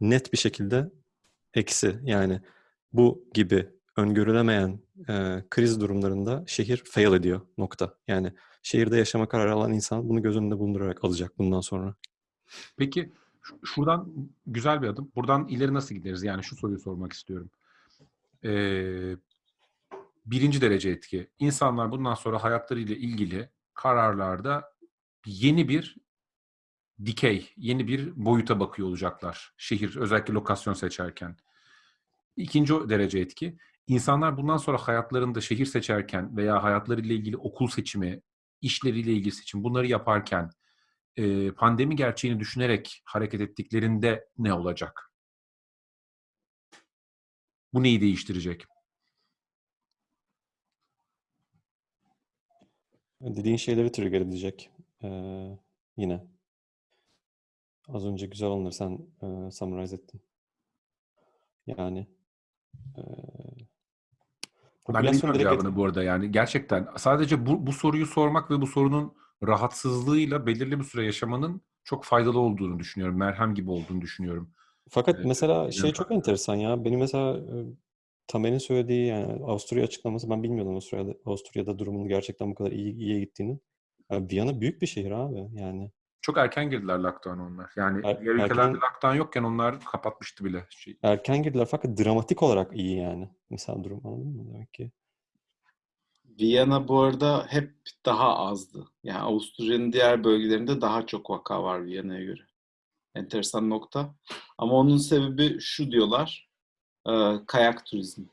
Speaker 3: net bir şekilde eksi yani bu gibi öngörülemeyen e, kriz durumlarında şehir fail ediyor nokta. Yani şehirde yaşama kararı alan insan bunu göz önünde bulundurarak alacak bundan sonra.
Speaker 1: Peki şu- şuradan güzel bir adım. Buradan ileri nasıl gideriz? Yani şu soruyu sormak istiyorum. Ee, birinci derece etki. İnsanlar bundan sonra hayatlarıyla ilgili kararlarda yeni bir dikey, yeni bir boyuta bakıyor olacaklar. Şehir, özellikle lokasyon seçerken. İkinci derece etki. İnsanlar bundan sonra hayatlarında şehir seçerken veya hayatlarıyla ilgili okul seçimi, işleriyle ilgili seçim bunları yaparken pandemi gerçeğini düşünerek hareket ettiklerinde ne olacak? Bu neyi değiştirecek?
Speaker 3: Dediğin şeyleri trigger edecek ee, yine. Az önce güzel onları sen e, summarize ettin. Yani e,
Speaker 1: Ben
Speaker 3: direkt
Speaker 1: cevabını bu arada yani. Gerçekten sadece bu, bu soruyu sormak ve bu sorunun rahatsızlığıyla belirli bir süre yaşamanın çok faydalı olduğunu düşünüyorum. Merhem gibi olduğunu düşünüyorum.
Speaker 3: Fakat
Speaker 1: Evet,
Speaker 3: mesela şey çok enteresan ya. Benim mesela Tamer'in söylediği yani Avusturya açıklaması ben bilmiyordum Avusturya'da, Avusturya'da durumun gerçekten bu kadar iyi iyiye gittiğini. Ya Viyana büyük bir şehir abi yani.
Speaker 1: Çok erken girdiler lockdown onlar. Yani
Speaker 3: Er-
Speaker 1: diğer ülkelerde
Speaker 3: erken-
Speaker 1: lockdown yokken onlar kapatmıştı bile. Şey.
Speaker 3: Erken girdiler fakat dramatik olarak iyi yani. Mesela durum anladın mı demek ki?
Speaker 2: Viyana bu arada hep daha azdı. Yani Avusturya'nın diğer bölgelerinde daha çok vaka var Viyana'ya göre. Enteresan nokta. Ama onun sebebi şu diyorlar. E, kayak turizmi.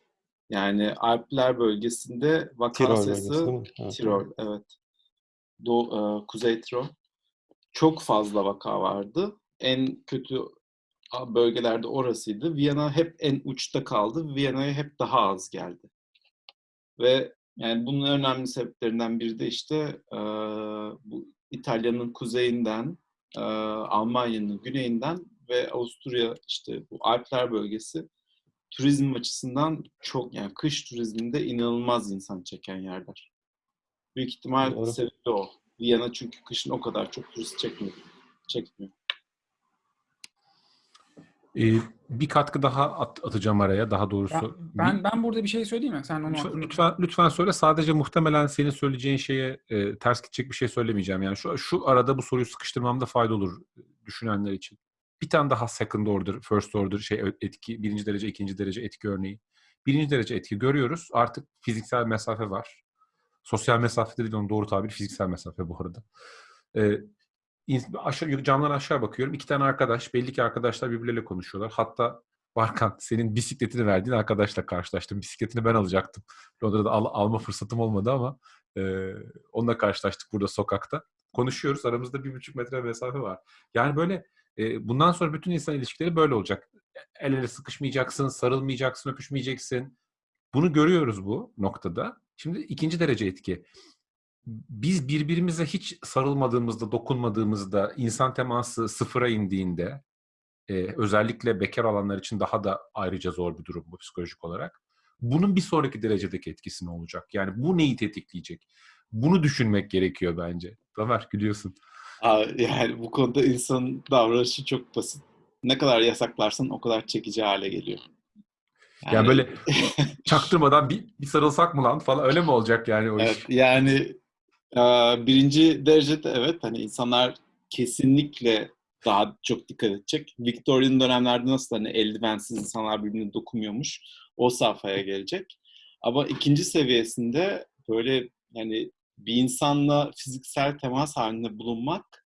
Speaker 2: Yani Alpler bölgesinde vaka
Speaker 3: Tirol
Speaker 2: sayısı
Speaker 3: mi? Evet.
Speaker 2: Tirol, evet. Doğu, e, Kuzey Tirol. Çok fazla vaka vardı. En kötü bölgelerde orasıydı. Viyana hep en uçta kaldı. Viyana'ya hep daha az geldi. Ve yani bunun önemli sebeplerinden biri de işte e, bu İtalya'nın kuzeyinden, e, Almanya'nın güneyinden ve Avusturya işte bu Alpler bölgesi turizm açısından çok yani kış turizminde inanılmaz insan çeken yerler. Büyük ihtimal
Speaker 3: Doğru.
Speaker 2: sebebi o. Viyana çünkü kışın o kadar çok turist çekmiyor. Çekmiyor.
Speaker 1: Ee, bir katkı daha at- atacağım araya daha doğrusu.
Speaker 4: Ben, ben, ben burada bir şey söyleyeyim mi? Sen onu
Speaker 1: Lütfen, lütfen, lütfen söyle. Sadece muhtemelen senin söyleyeceğin şeye e, ters gidecek bir şey söylemeyeceğim. Yani şu, şu arada bu soruyu sıkıştırmamda fayda olur düşünenler için. Bir tane daha second order, first order şey etki, birinci derece, ikinci derece etki örneği. Birinci derece etki görüyoruz. Artık fiziksel mesafe var. Sosyal mesafe de değil, onun doğru tabiri fiziksel mesafe bu arada. Ee, aşağı, camdan aşağı bakıyorum. İki tane arkadaş, belli ki arkadaşlar birbirleriyle konuşuyorlar. Hatta Barkan senin bisikletini verdiğin arkadaşla karşılaştım. Bisikletini ben alacaktım. Londra'da al- alma fırsatım olmadı ama e, onunla karşılaştık burada sokakta. Konuşuyoruz. Aramızda bir buçuk metre mesafe var. Yani böyle bundan sonra bütün insan ilişkileri böyle olacak. El ele sıkışmayacaksın, sarılmayacaksın, öpüşmeyeceksin. Bunu görüyoruz bu noktada. Şimdi ikinci derece etki. Biz birbirimize hiç sarılmadığımızda, dokunmadığımızda, insan teması sıfıra indiğinde, özellikle bekar alanlar için daha da ayrıca zor bir durum bu psikolojik olarak. Bunun bir sonraki derecedeki etkisi ne olacak? Yani bu neyi tetikleyecek? Bunu düşünmek gerekiyor bence. Ömer gülüyorsun.
Speaker 2: Yani bu konuda insanın davranışı çok basit. Ne kadar yasaklarsan o kadar çekici hale geliyor.
Speaker 1: Yani böyle çaktırmadan bir, bir sarılsak mı lan falan öyle mi olacak yani o
Speaker 2: Evet,
Speaker 1: iş?
Speaker 2: yani e, birinci derecede evet hani insanlar kesinlikle daha çok dikkat edecek. Victorian dönemlerde nasıl hani eldivensiz insanlar birbirine dokunmuyormuş o safhaya gelecek. Ama ikinci seviyesinde böyle yani bir insanla fiziksel temas halinde bulunmak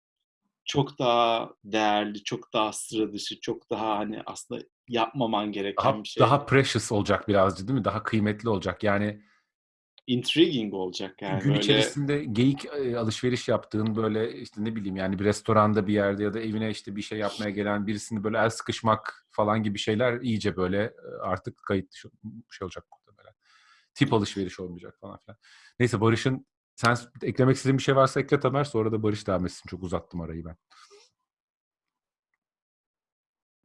Speaker 2: çok daha değerli, çok daha sıra dışı, çok daha hani aslında yapmaman gereken
Speaker 1: Daha,
Speaker 2: bir şey.
Speaker 1: daha precious olacak birazcık değil mi? Daha kıymetli olacak. Yani
Speaker 2: intriguing olacak yani
Speaker 1: gün
Speaker 2: böyle.
Speaker 1: içerisinde geyik e, alışveriş yaptığın böyle işte ne bileyim yani bir restoranda bir yerde ya da evine işte bir şey yapmaya gelen birisini böyle el sıkışmak falan gibi şeyler iyice böyle e, artık kayıt dışı şey olacak muhtemelen. Tip alışveriş olmayacak falan filan. Neyse Barış'ın sen eklemek istediğin bir şey varsa ekle Tamer sonra da Barış devam etsin. Çok uzattım arayı ben.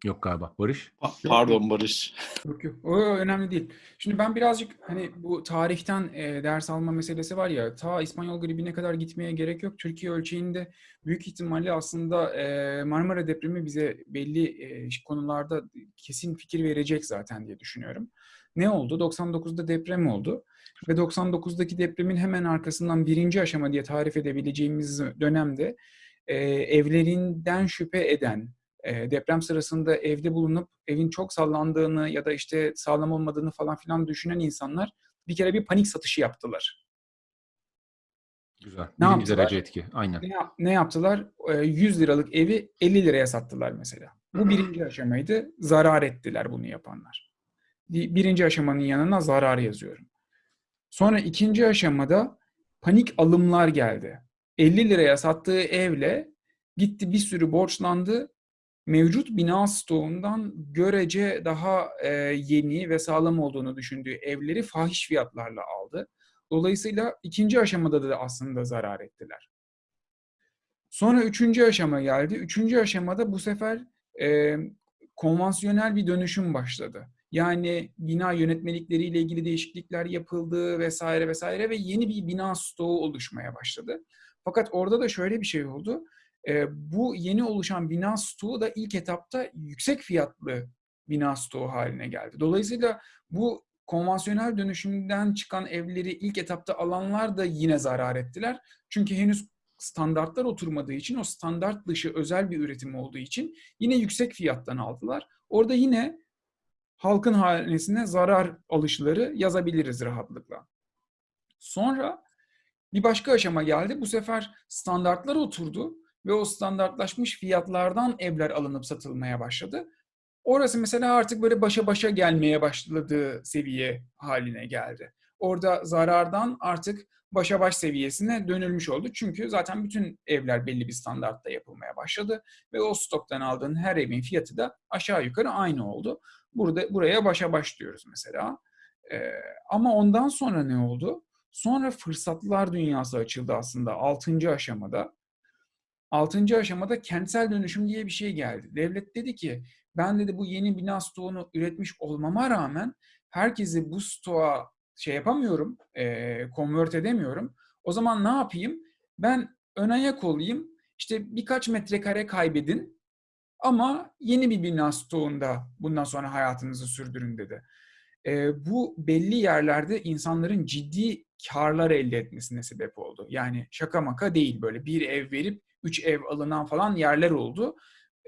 Speaker 1: Yok galiba. Barış?
Speaker 2: Pa- Pardon Barış.
Speaker 4: Yok yok. O önemli değil. Şimdi ben birazcık hani bu tarihten e, ders alma meselesi var ya ta İspanyol gribine kadar gitmeye gerek yok. Türkiye ölçeğinde büyük ihtimalle aslında e, Marmara depremi bize belli e, konularda kesin fikir verecek zaten diye düşünüyorum. Ne oldu? 99'da deprem oldu. Ve 99'daki depremin hemen arkasından birinci aşama diye tarif edebileceğimiz dönemde e, evlerinden şüphe eden, e, deprem sırasında evde bulunup evin çok sallandığını ya da işte sağlam olmadığını falan filan düşünen insanlar bir kere bir panik satışı yaptılar.
Speaker 1: Güzel.
Speaker 4: Ne
Speaker 1: Birinci
Speaker 4: yaptılar?
Speaker 1: derece etki. Aynen.
Speaker 4: Ne, ne yaptılar? E, 100 liralık evi 50 liraya sattılar mesela. Bu birinci aşamaydı. Zarar ettiler bunu yapanlar. Bi- Birinci aşamanın yanına zarar yazıyorum. Sonra ikinci aşamada panik alımlar geldi. 50 liraya sattığı evle gitti bir sürü borçlandı. Mevcut bina stoğundan görece daha e, yeni ve sağlam olduğunu düşündüğü evleri fahiş fiyatlarla aldı. Dolayısıyla ikinci aşamada da aslında zarar ettiler. Sonra üçüncü aşama geldi. Üçüncü aşamada bu sefer e, konvansiyonel bir dönüşüm başladı. Yani bina yönetmelikleriyle ilgili değişiklikler yapıldı vesaire vesaire ve yeni bir bina stoğu oluşmaya başladı. Fakat orada da şöyle bir şey oldu. E, bu yeni oluşan bina stoğu da ilk etapta yüksek fiyatlı bina stoğu haline geldi. Dolayısıyla bu konvansiyonel dönüşümden çıkan evleri ilk etapta alanlar da yine zarar ettiler. Çünkü henüz standartlar oturmadığı için o standart dışı özel bir üretim olduğu için yine yüksek fiyattan aldılar. Orada yine halkın hanesine zarar alışları yazabiliriz rahatlıkla. Sonra bir başka aşama geldi. Bu sefer standartlar oturdu ve o standartlaşmış fiyatlardan evler alınıp satılmaya başladı. Orası mesela artık böyle başa başa gelmeye başladığı seviye haline geldi. Orada zarardan artık başa baş seviyesine dönülmüş oldu. Çünkü zaten bütün evler belli bir standartta yapılmaya başladı ve o stoktan aldığın her evin fiyatı da aşağı yukarı aynı oldu. Burada buraya başa baş diyoruz mesela. Ee, ama ondan sonra ne oldu? Sonra fırsatlar dünyası açıldı aslında 6. aşamada. 6. aşamada kentsel dönüşüm diye bir şey geldi. Devlet dedi ki ben dedi bu yeni bina stoğunu üretmiş olmama rağmen herkesi bu stoğa şey yapamıyorum, e, convert edemiyorum. O zaman ne yapayım? Ben ön ayak olayım, işte birkaç metrekare kaybedin Ama yeni bir bina stoğunda bundan sonra hayatınızı sürdürün dedi. E, bu belli yerlerde insanların ciddi karlar elde etmesine sebep oldu. Yani şaka maka değil böyle bir ev verip üç ev alınan falan yerler oldu.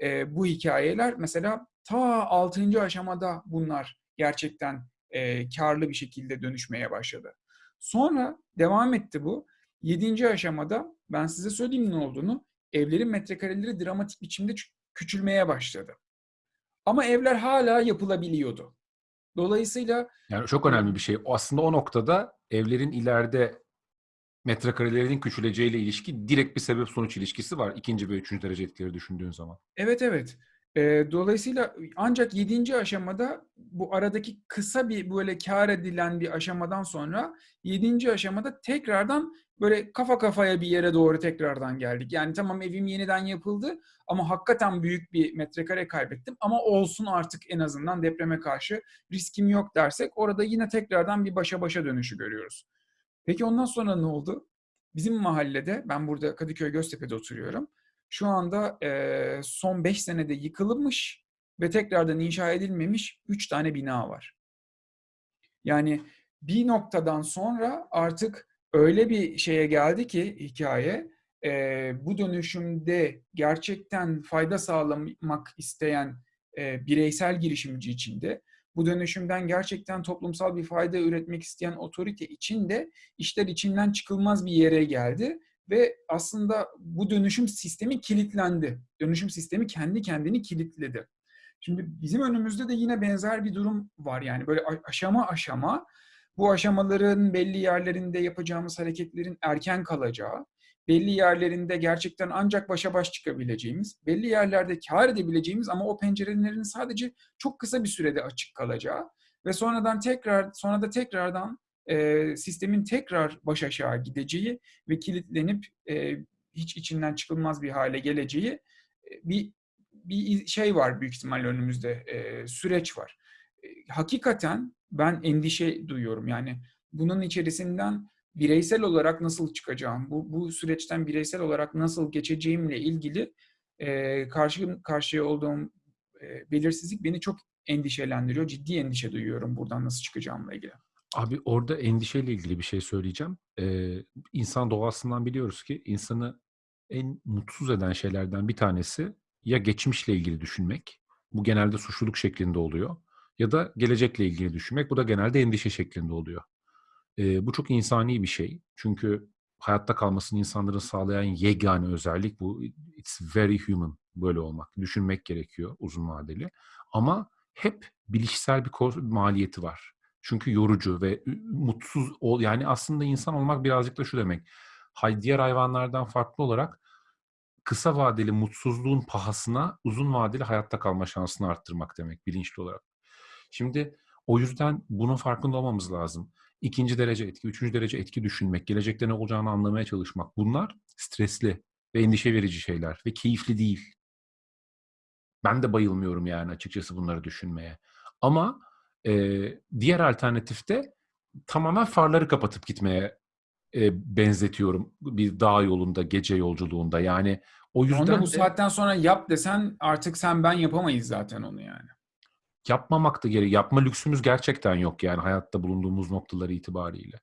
Speaker 4: E, bu hikayeler mesela ta 6. aşamada bunlar gerçekten e, karlı bir şekilde dönüşmeye başladı. Sonra devam etti bu. 7. aşamada ben size söyleyeyim ne olduğunu. Evlerin metrekareleri dramatik biçimde küçülmeye başladı. Ama evler hala yapılabiliyordu. Dolayısıyla
Speaker 1: Yani çok önemli bir şey. Aslında o noktada evlerin ileride metrekarelerinin küçüleceğiyle ilişki direkt bir sebep sonuç ilişkisi var. ikinci ve üçüncü derece etkileri düşündüğün zaman.
Speaker 4: Evet evet. Ee, dolayısıyla ancak yedinci aşamada bu aradaki kısa bir böyle kar edilen bir aşamadan sonra yedinci aşamada tekrardan böyle kafa kafaya bir yere doğru tekrardan geldik. Yani tamam evim yeniden yapıldı ama hakikaten büyük bir metrekare kaybettim ama olsun artık en azından depreme karşı riskim yok dersek orada yine tekrardan bir başa başa dönüşü görüyoruz. Peki ondan sonra ne oldu? Bizim mahallede, ben burada Kadıköy Göztepe'de oturuyorum. Şu anda e, son 5 senede yıkılmış ve tekrardan inşa edilmemiş 3 tane bina var. Yani bir noktadan sonra artık öyle bir şeye geldi ki hikaye, e, bu dönüşümde gerçekten fayda sağlamak isteyen e, bireysel girişimci içinde bu dönüşümden gerçekten toplumsal bir fayda üretmek isteyen otorite için de işler içinden çıkılmaz bir yere geldi ve aslında bu dönüşüm sistemi kilitlendi. Dönüşüm sistemi kendi kendini kilitledi. Şimdi bizim önümüzde de yine benzer bir durum var yani böyle aşama aşama bu aşamaların belli yerlerinde yapacağımız hareketlerin erken kalacağı, belli yerlerinde gerçekten ancak başa baş çıkabileceğimiz, belli yerlerde kar edebileceğimiz ama o pencerelerin sadece çok kısa bir sürede açık kalacağı ve sonradan tekrar sonra da tekrardan e, sistemin tekrar baş aşağı gideceği ve kilitlenip e, hiç içinden çıkılmaz bir hale geleceği bir bir şey var büyük ihtimalle önümüzde e, süreç var. E, hakikaten ben endişe duyuyorum yani bunun içerisinden bireysel olarak nasıl çıkacağım, bu, bu süreçten bireysel olarak nasıl geçeceğimle ilgili e, karşı karşıya olduğum e, belirsizlik beni çok endişelendiriyor. Ciddi endişe duyuyorum buradan nasıl çıkacağımla ilgili.
Speaker 1: Abi orada endişeyle ilgili bir şey söyleyeceğim. Ee, insan doğasından biliyoruz ki insanı en mutsuz eden şeylerden bir tanesi ya geçmişle ilgili düşünmek. Bu genelde suçluluk şeklinde oluyor. Ya da gelecekle ilgili düşünmek. Bu da genelde endişe şeklinde oluyor. Ee, bu çok insani bir şey. Çünkü hayatta kalmasını insanların sağlayan yegane özellik bu. It's very human böyle olmak. Düşünmek gerekiyor uzun vadeli. Ama hep bilişsel bir maliyeti var. Çünkü yorucu ve mutsuz ol yani aslında insan olmak birazcık da şu demek. Hay diğer hayvanlardan farklı olarak kısa vadeli mutsuzluğun pahasına uzun vadeli hayatta kalma şansını arttırmak demek bilinçli olarak. Şimdi o yüzden bunun farkında olmamız lazım. İkinci derece etki, üçüncü derece etki düşünmek, gelecekte ne olacağını anlamaya çalışmak. Bunlar stresli ve endişe verici şeyler ve keyifli değil. Ben de bayılmıyorum yani açıkçası bunları düşünmeye. Ama e, diğer alternatifte tamamen farları kapatıp gitmeye e, benzetiyorum bir dağ yolunda, gece yolculuğunda. Yani o yüzden
Speaker 4: Onda bu
Speaker 1: de,
Speaker 4: saatten sonra yap desen artık sen ben yapamayız zaten onu yani.
Speaker 1: yapmamak da gerek. Yapma lüksümüz gerçekten yok yani hayatta bulunduğumuz noktaları itibariyle.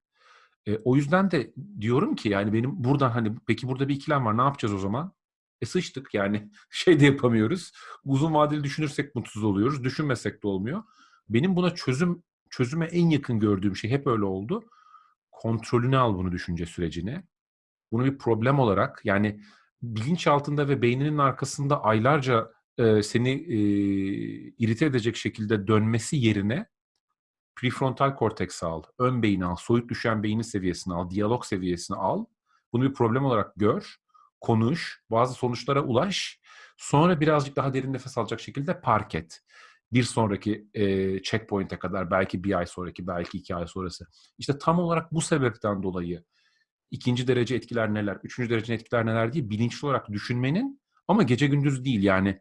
Speaker 1: E, o yüzden de diyorum ki yani benim buradan hani peki burada bir ikilem var ne yapacağız o zaman? E sıçtık yani şey de yapamıyoruz. Uzun vadeli düşünürsek mutsuz oluyoruz. Düşünmesek de olmuyor. Benim buna çözüm çözüme en yakın gördüğüm şey hep öyle oldu. Kontrolünü al bunu düşünce sürecine. Bunu bir problem olarak yani bilinç altında ve beyninin arkasında aylarca e, seni e, irite edecek şekilde dönmesi yerine prefrontal korteks al, ön beyni al, soyut düşen beynin seviyesini al, diyalog seviyesini al. Bunu bir problem olarak gör, konuş, bazı sonuçlara ulaş. Sonra birazcık daha derin nefes alacak şekilde park et bir sonraki e, checkpoint'e kadar belki bir ay sonraki belki iki ay sonrası. İşte tam olarak bu sebepten dolayı ikinci derece etkiler neler, üçüncü derece etkiler neler diye bilinçli olarak düşünmenin ama gece gündüz değil yani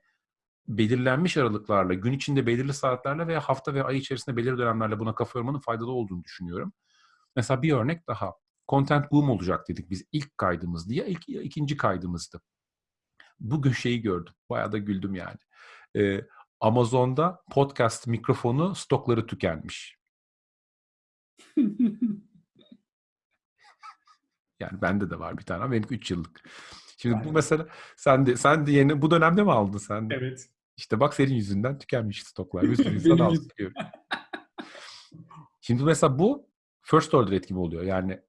Speaker 1: belirlenmiş aralıklarla, gün içinde belirli saatlerle veya hafta veya ay içerisinde belirli dönemlerle buna kafa yormanın faydalı olduğunu düşünüyorum. Mesela bir örnek daha. Content boom olacak dedik biz ilk kaydımız diye. ilk ikinci kaydımızdı. Bugün şeyi gördüm. Bayağı da güldüm yani. Ee, Amazon'da podcast mikrofonu stokları tükenmiş. Yani bende de var bir tane ama benimki 3 yıllık. Şimdi bu
Speaker 4: Aynen.
Speaker 1: mesela sen de sen de yeni bu dönemde mi aldın sen de?
Speaker 4: evet.
Speaker 1: İşte bak senin yüzünden tükenmiş stoklar. Bir sürü insan aldı diyor. Şimdi mesela bu first order etkimi oluyor. Yani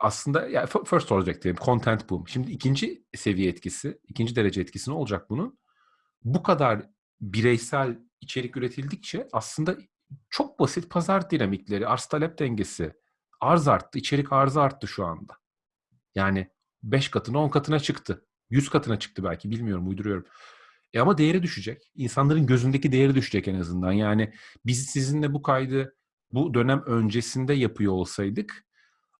Speaker 1: aslında yani first order etkimi, content boom. Şimdi ikinci seviye etkisi, ikinci derece etkisi ne olacak bunun? Bu kadar bireysel içerik üretildikçe aslında çok basit pazar dinamikleri, arz talep dengesi, arz arttı, içerik arzı arttı şu anda. Yani 5 katına 10 katına çıktı. 100 katına çıktı belki bilmiyorum uyduruyorum. E ama değeri düşecek. İnsanların gözündeki değeri düşecek en azından. Yani biz sizinle bu kaydı bu dönem öncesinde yapıyor olsaydık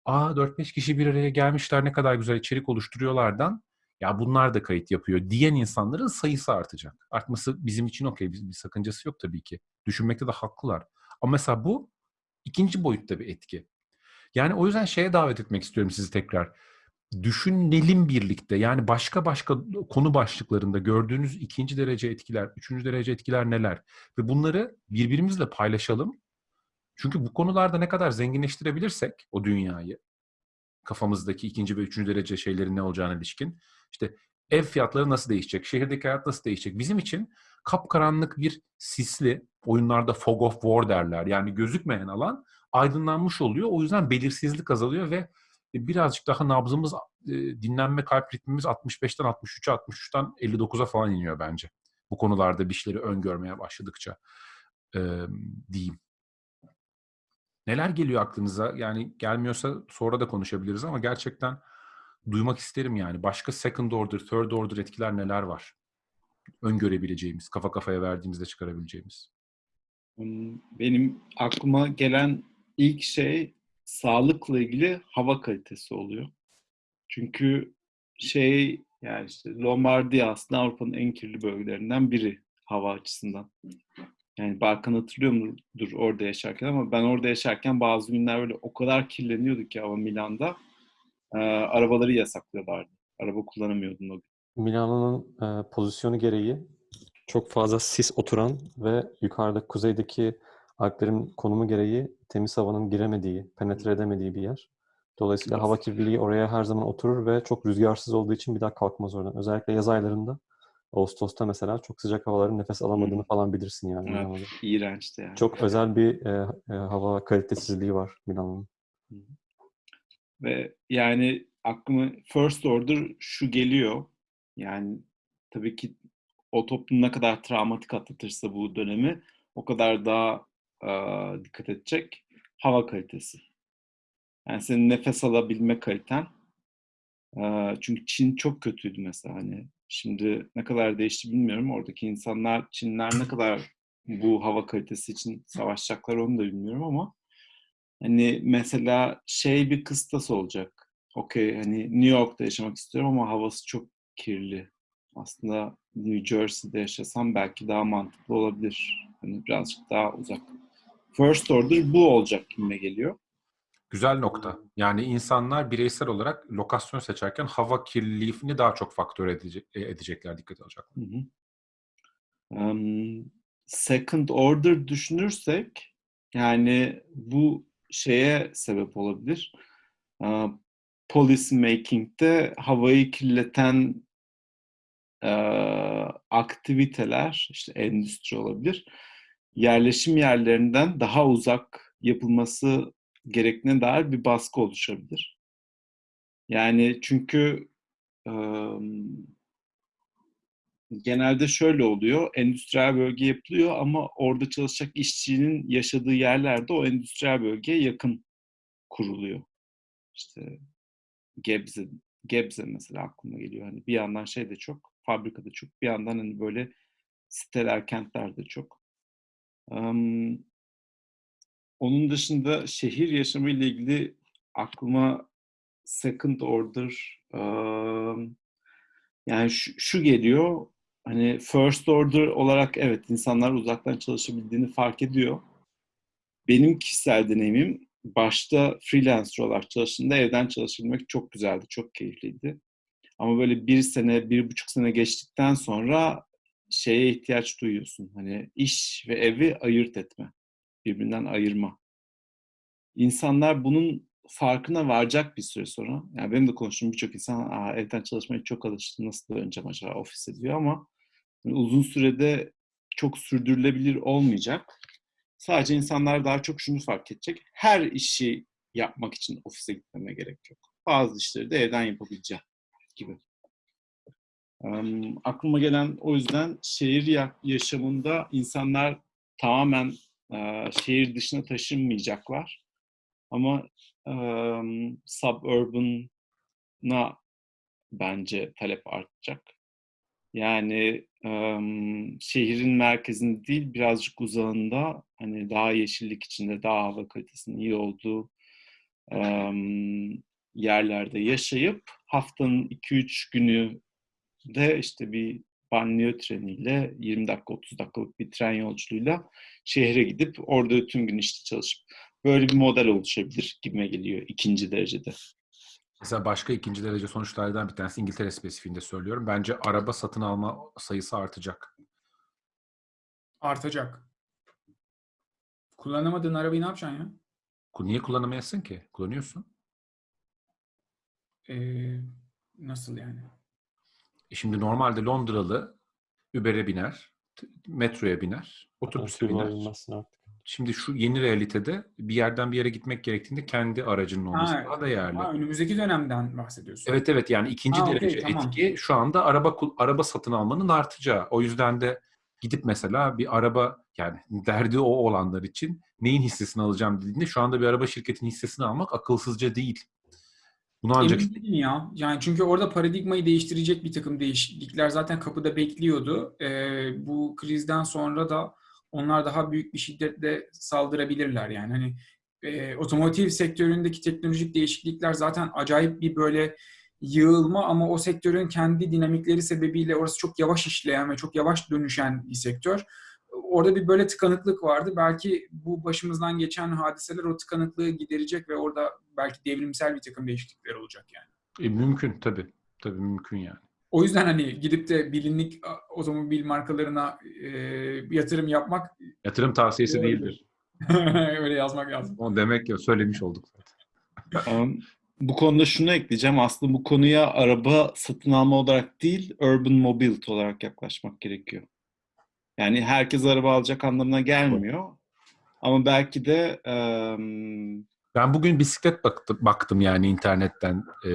Speaker 1: aa 4-5 kişi bir araya gelmişler ne kadar güzel içerik oluşturuyorlardan ya bunlar da kayıt yapıyor diyen insanların sayısı artacak. Artması bizim için okey. Bir, bir sakıncası yok tabii ki. Düşünmekte de haklılar. Ama mesela bu ikinci boyutta bir etki. Yani o yüzden şeye davet etmek istiyorum sizi tekrar. Düşünelim birlikte. Yani başka başka konu başlıklarında gördüğünüz ikinci derece etkiler, üçüncü derece etkiler neler? Ve bunları birbirimizle paylaşalım. Çünkü bu konularda ne kadar zenginleştirebilirsek o dünyayı, kafamızdaki ikinci ve üçüncü derece şeylerin ne olacağına ilişkin. işte ev fiyatları nasıl değişecek, şehirdeki hayat nasıl değişecek? Bizim için kapkaranlık bir sisli, oyunlarda fog of war derler. Yani gözükmeyen alan aydınlanmış oluyor. O yüzden belirsizlik azalıyor ve birazcık daha nabzımız, e, dinlenme kalp ritmimiz 65'ten 63'e, 63'ten 59'a falan iniyor bence. Bu konularda bir şeyleri öngörmeye başladıkça e, diyeyim. Neler geliyor aklınıza? Yani gelmiyorsa sonra da konuşabiliriz ama gerçekten duymak isterim yani. Başka second order, third order etkiler neler var? Öngörebileceğimiz, kafa kafaya verdiğimizde çıkarabileceğimiz.
Speaker 2: Hmm, Benim aklıma gelen ilk şey sağlıkla ilgili hava kalitesi oluyor. Çünkü şey yani işte Lombardiya aslında Avrupa'nın en kirli bölgelerinden biri hava açısından. Yani Balkan hatırlıyor mudur orada yaşarken ama ben orada yaşarken bazı günler böyle o kadar kirleniyorduk ki hava Milan'da. Ee, arabaları yasaklıyorlardı. Araba kullanamıyordun o gün.
Speaker 3: Milano'nun e, pozisyonu gereği çok fazla sis oturan ve yukarıda kuzeydeki Alplerin konumu gereği temiz havanın giremediği, penetre edemediği bir yer. Dolayısıyla hava kirliliği oraya her zaman oturur ve çok rüzgarsız olduğu için bir daha kalkmaz oradan. Özellikle yaz aylarında, Ağustos'ta mesela çok sıcak havaların nefes alamadığını falan bilirsin yani.
Speaker 2: Evet.
Speaker 3: Milano'da.
Speaker 2: İğrençti yani.
Speaker 3: Çok özel bir e, e, hava kalitesizliği var Milano'nun.
Speaker 2: Ve yani aklıma first order şu geliyor. Yani tabii ki o toplum ne kadar travmatik atlatırsa bu dönemi o kadar daha e, dikkat edecek hava kalitesi. Yani senin nefes alabilme kaliten. Çünkü Çin çok kötüydü mesela hani. Şimdi ne kadar değişti bilmiyorum. Oradaki insanlar, Çinler ne kadar bu hava kalitesi için savaşacaklar onu da bilmiyorum ama Hani mesela şey bir kıstas olacak. Okey hani New York'ta yaşamak istiyorum ama havası çok kirli. Aslında New Jersey'de yaşasam belki daha mantıklı olabilir. Hani birazcık daha uzak. First order bu olacak gibime geliyor.
Speaker 1: Güzel nokta. Yani insanlar bireysel olarak lokasyon seçerken hava kirliliğini daha çok faktör edecek, e, edecekler, dikkat alacaklar.
Speaker 2: Hı hı. Um, second order düşünürsek yani bu şeye sebep olabilir. Uh, policy making'de havayı kirleten uh, aktiviteler, işte endüstri olabilir, yerleşim yerlerinden daha uzak yapılması gerektiğine dair bir baskı oluşabilir. Yani çünkü genelde şöyle oluyor. Endüstriyel bölge yapılıyor ama orada çalışacak işçinin yaşadığı yerlerde o endüstriyel bölgeye yakın kuruluyor. İşte Gebze, Gebze mesela aklıma geliyor. Hani bir yandan şey de çok, fabrikada çok, bir yandan hani böyle siteler, kentler de çok. Onun dışında şehir yaşamı ile ilgili aklıma second order yani şu, şu geliyor hani first order olarak evet insanlar uzaktan çalışabildiğini fark ediyor. Benim kişisel deneyimim başta freelancer olarak çalıştığımda evden çalışabilmek çok güzeldi, çok keyifliydi. Ama böyle bir sene, bir buçuk sene geçtikten sonra şeye ihtiyaç duyuyorsun. Hani iş ve evi ayırt etme. Birbirinden ayırma. İnsanlar bunun farkına varacak bir süre sonra. Yani benim de konuştuğum birçok insan Aa, evden çalışmaya çok alıştı. Nasıl döneceğim acaba ofise diyor ama yani uzun sürede çok sürdürülebilir olmayacak. Sadece insanlar daha çok şunu fark edecek. Her işi yapmak için ofise gitmeme gerek yok. Bazı işleri de evden yapabileceğim gibi. Um, aklıma gelen o yüzden şehir ya- yaşamında insanlar tamamen e, şehir dışına taşınmayacaklar. Ama um, suburban'a bence talep artacak. Yani em, şehrin merkezinde değil birazcık uzağında hani daha yeşillik içinde daha hava kalitesinin iyi olduğu em, yerlerde yaşayıp haftanın 2-3 günü de işte bir banliyö treniyle 20 dakika 30 dakikalık bir tren yolculuğuyla şehre gidip orada tüm gün işte çalışıp böyle bir model oluşabilir gibime geliyor ikinci derecede.
Speaker 1: Mesela başka ikinci derece sonuçlardan bir tanesi İngiltere spesifiğinde söylüyorum. Bence araba satın alma sayısı artacak.
Speaker 4: Artacak. Kullanamadığın arabayı ne yapacaksın ya?
Speaker 1: Niye kullanamayasın ki? Kullanıyorsun.
Speaker 4: Ee, nasıl yani?
Speaker 1: E şimdi normalde Londralı Uber'e biner, metroya biner, otobüse biner.
Speaker 3: artık.
Speaker 1: Şimdi şu yeni realitede bir yerden bir yere gitmek gerektiğinde kendi aracının olması
Speaker 4: Ha,
Speaker 1: daha değerli.
Speaker 4: Ha, önümüzdeki dönemden bahsediyorsun.
Speaker 1: Evet evet yani ikinci
Speaker 4: Ha,
Speaker 1: derece
Speaker 4: tamam.
Speaker 1: etki şu anda araba araba satın almanın artacağı. O yüzden de gidip mesela bir araba yani derdi o olanlar için neyin hissesini alacağım dediğinde şu anda bir araba şirketinin hissesini almak akılsızca değil. Bunu ancak
Speaker 4: Emin değilim ya. Yani çünkü orada paradigmayı değiştirecek bir takım değişiklikler zaten kapıda bekliyordu. Ee, bu krizden sonra da onlar daha büyük bir şiddetle saldırabilirler yani. Hani e, otomotiv sektöründeki teknolojik değişiklikler zaten acayip bir böyle yığılma ama o sektörün kendi dinamikleri sebebiyle orası çok yavaş işleyen ve çok yavaş dönüşen bir sektör. Orada bir böyle tıkanıklık vardı. Belki bu başımızdan geçen hadiseler o tıkanıklığı giderecek ve orada belki devrimsel bir takım değişiklikler olacak yani.
Speaker 1: E, mümkün tabii. Tabii mümkün yani.
Speaker 4: O yüzden hani gidip de bilinlik otomobil markalarına e, yatırım yapmak
Speaker 1: Yatırım tavsiyesi
Speaker 4: Doğru.
Speaker 1: değildir.
Speaker 4: öyle yazmak lazım.
Speaker 1: O demek ki söylemiş olduk zaten.
Speaker 2: Bu konuda şunu ekleyeceğim. Aslında bu konuya araba satın alma olarak değil, urban mobility olarak yaklaşmak gerekiyor. Yani herkes araba alacak anlamına gelmiyor. Ama belki de um,
Speaker 1: Ben bugün bisiklet baktım, baktım yani internetten. Ee,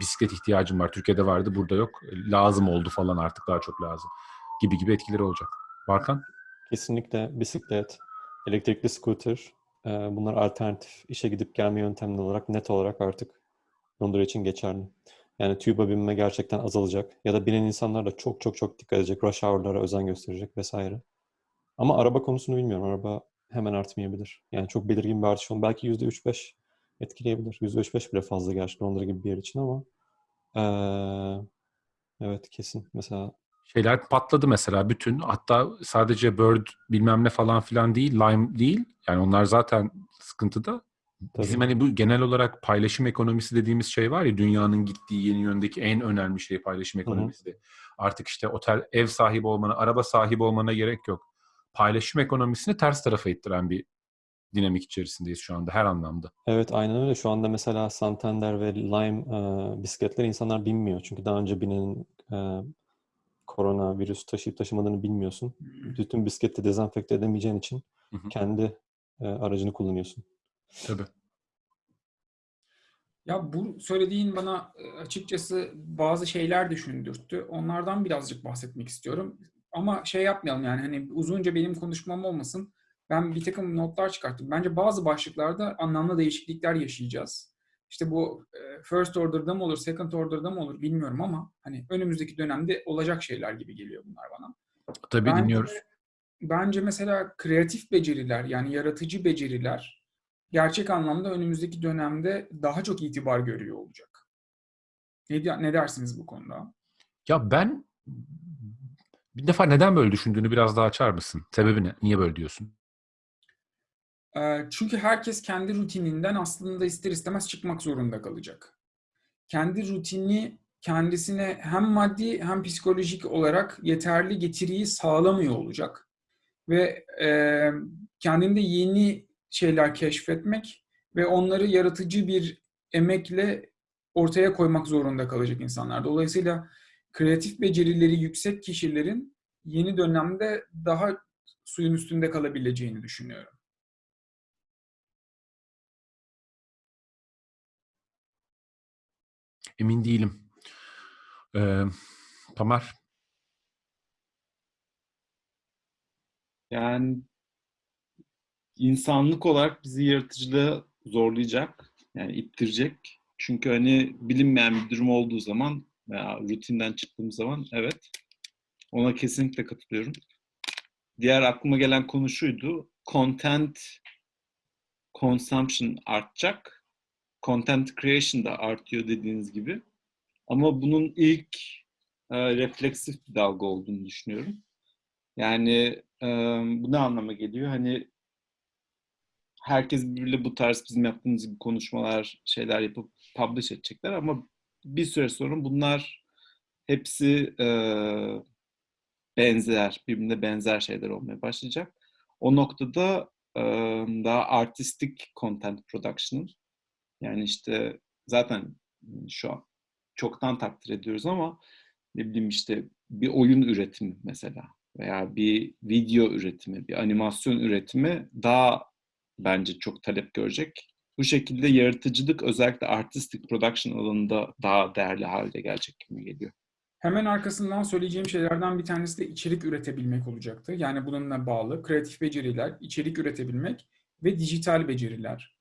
Speaker 1: bisiklet ihtiyacım var. Türkiye'de vardı, burada yok. Lazım oldu falan artık daha çok lazım. Gibi gibi etkileri olacak. Barkan?
Speaker 3: Kesinlikle bisiklet, elektrikli scooter, e, bunlar alternatif işe gidip gelme yöntemleri olarak net olarak artık Londra için geçerli. Yani TÜB'a binme gerçekten azalacak. Ya da binen insanlar da çok çok çok dikkat edecek. Rush hour'lara özen gösterecek vesaire. Ama araba konusunu bilmiyorum. Araba hemen artmayabilir. Yani çok belirgin bir artış olun. Belki %3-5 etkileyebilir. %3-5 bile fazla gerçi Londra gibi bir yer için ama eee, evet kesin. Mesela
Speaker 1: Şeyler patladı mesela bütün. Hatta sadece Bird bilmem ne falan filan değil, Lime değil. Yani onlar zaten sıkıntıda. Bizim
Speaker 3: Tabii.
Speaker 1: hani bu genel olarak paylaşım ekonomisi dediğimiz şey var ya dünyanın gittiği yeni yöndeki en önemli şey paylaşım ekonomisi. Artık işte otel ev sahibi olmana, araba sahibi olmana gerek yok. Paylaşım ekonomisini ters tarafa ittiren bir dinamik içerisindeyiz şu anda her anlamda.
Speaker 3: Evet aynen öyle. Şu anda mesela Santander ve Lime e, bisikletleri insanlar binmiyor. Çünkü daha önce binenin e, koronavirüs taşıyıp taşımadığını bilmiyorsun. Bütün bisikleti dezenfekte edemeyeceğin için
Speaker 1: Hı hı.
Speaker 3: kendi e, aracını kullanıyorsun.
Speaker 1: Tabii.
Speaker 4: Ya bu söylediğin bana e, açıkçası bazı şeyler düşündürttü. Onlardan birazcık bahsetmek istiyorum. Ama şey yapmayalım yani hani uzunca benim konuşmam olmasın. Ben bir takım notlar çıkarttım. Bence bazı başlıklarda anlamlı değişiklikler yaşayacağız. İşte bu e, first order'da mı olur, second order'da mı olur bilmiyorum ama hani önümüzdeki dönemde olacak şeyler gibi geliyor bunlar bana.
Speaker 1: Tabii
Speaker 4: Bence-
Speaker 1: dinliyoruz.
Speaker 4: Bence mesela kreatif beceriler yani yaratıcı beceriler gerçek anlamda önümüzdeki dönemde daha çok itibar görüyor olacak. Ne, ne dersiniz bu konuda?
Speaker 1: Ya ben bir defa neden böyle düşündüğünü biraz daha açar mısın? Sebebi ne? Niye böyle diyorsun?
Speaker 4: Ee, Çünkü herkes kendi rutininden aslında ister istemez çıkmak zorunda kalacak. kendi rutini kendisine hem maddi hem psikolojik olarak yeterli getiriyi sağlamıyor olacak. Ve e, kendinde yeni şeyler keşfetmek ve onları yaratıcı bir emekle ortaya koymak zorunda kalacak insanlar. Dolayısıyla kreatif becerileri yüksek kişilerin yeni dönemde daha suyun üstünde kalabileceğini düşünüyorum.
Speaker 1: Emin değilim. Ee, Tamer,
Speaker 2: Yani insanlık olarak bizi yaratıcılığa zorlayacak, yani ittirecek. Çünkü hani bilinmeyen bir durum olduğu zaman veya rutinden çıktığımız zaman evet ona kesinlikle katılıyorum. Diğer aklıma gelen konu şuydu. Content consumption artacak. Content creation da artıyor dediğiniz gibi. Ama bunun ilk e, refleksif bir dalga olduğunu düşünüyorum. Yani e, bu ne anlama geliyor? Hani herkes birbiriyle bu tarz bizim yaptığımız gibi konuşmalar, şeyler yapıp publish edecekler ama bir süre sonra bunlar hepsi e, benzer, birbirine benzer şeyler olmaya başlayacak. O noktada e, daha artistik content production'ın yani işte zaten şu an çoktan takdir ediyoruz ama ne bileyim işte bir oyun üretimi mesela veya bir video üretimi, bir animasyon üretimi daha bence çok talep görecek. Bu şekilde yaratıcılık özellikle artistic production alanında daha değerli hale gelecek gibi geliyor.
Speaker 4: Hemen arkasından söyleyeceğim şeylerden bir tanesi de içerik üretebilmek olacaktı. Yani bununla bağlı kreatif beceriler, içerik üretebilmek ve dijital beceriler.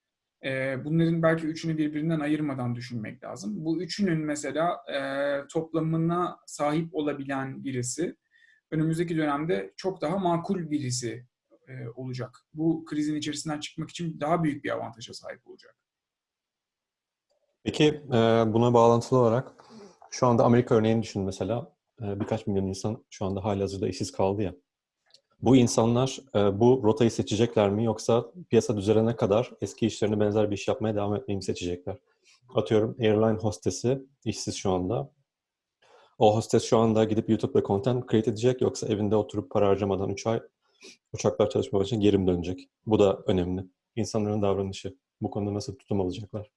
Speaker 4: Ee, bunların belki üçünü birbirinden ayırmadan düşünmek lazım. Bu üçünün mesela e, toplamına sahip olabilen birisi önümüzdeki dönemde çok daha makul birisi e, olacak. Bu krizin içerisinden çıkmak için daha büyük bir avantaja sahip olacak.
Speaker 3: Peki e, buna bağlantılı olarak şu anda Amerika örneğini düşün mesela. E, birkaç milyon insan şu anda halihazırda işsiz kaldı ya. Bu insanlar e, bu rotayı seçecekler mi yoksa piyasa düzelene kadar eski işlerine benzer bir iş yapmaya devam etmeyi mi seçecekler? Atıyorum airline hostesi işsiz şu anda. O hostes şu anda gidip YouTube'da content create edecek yoksa evinde oturup para harcamadan 3 ay uçaklar çalışmaya için geri mi dönecek? Bu da önemli. İnsanların davranışı. Bu konuda nasıl tutum alacaklar?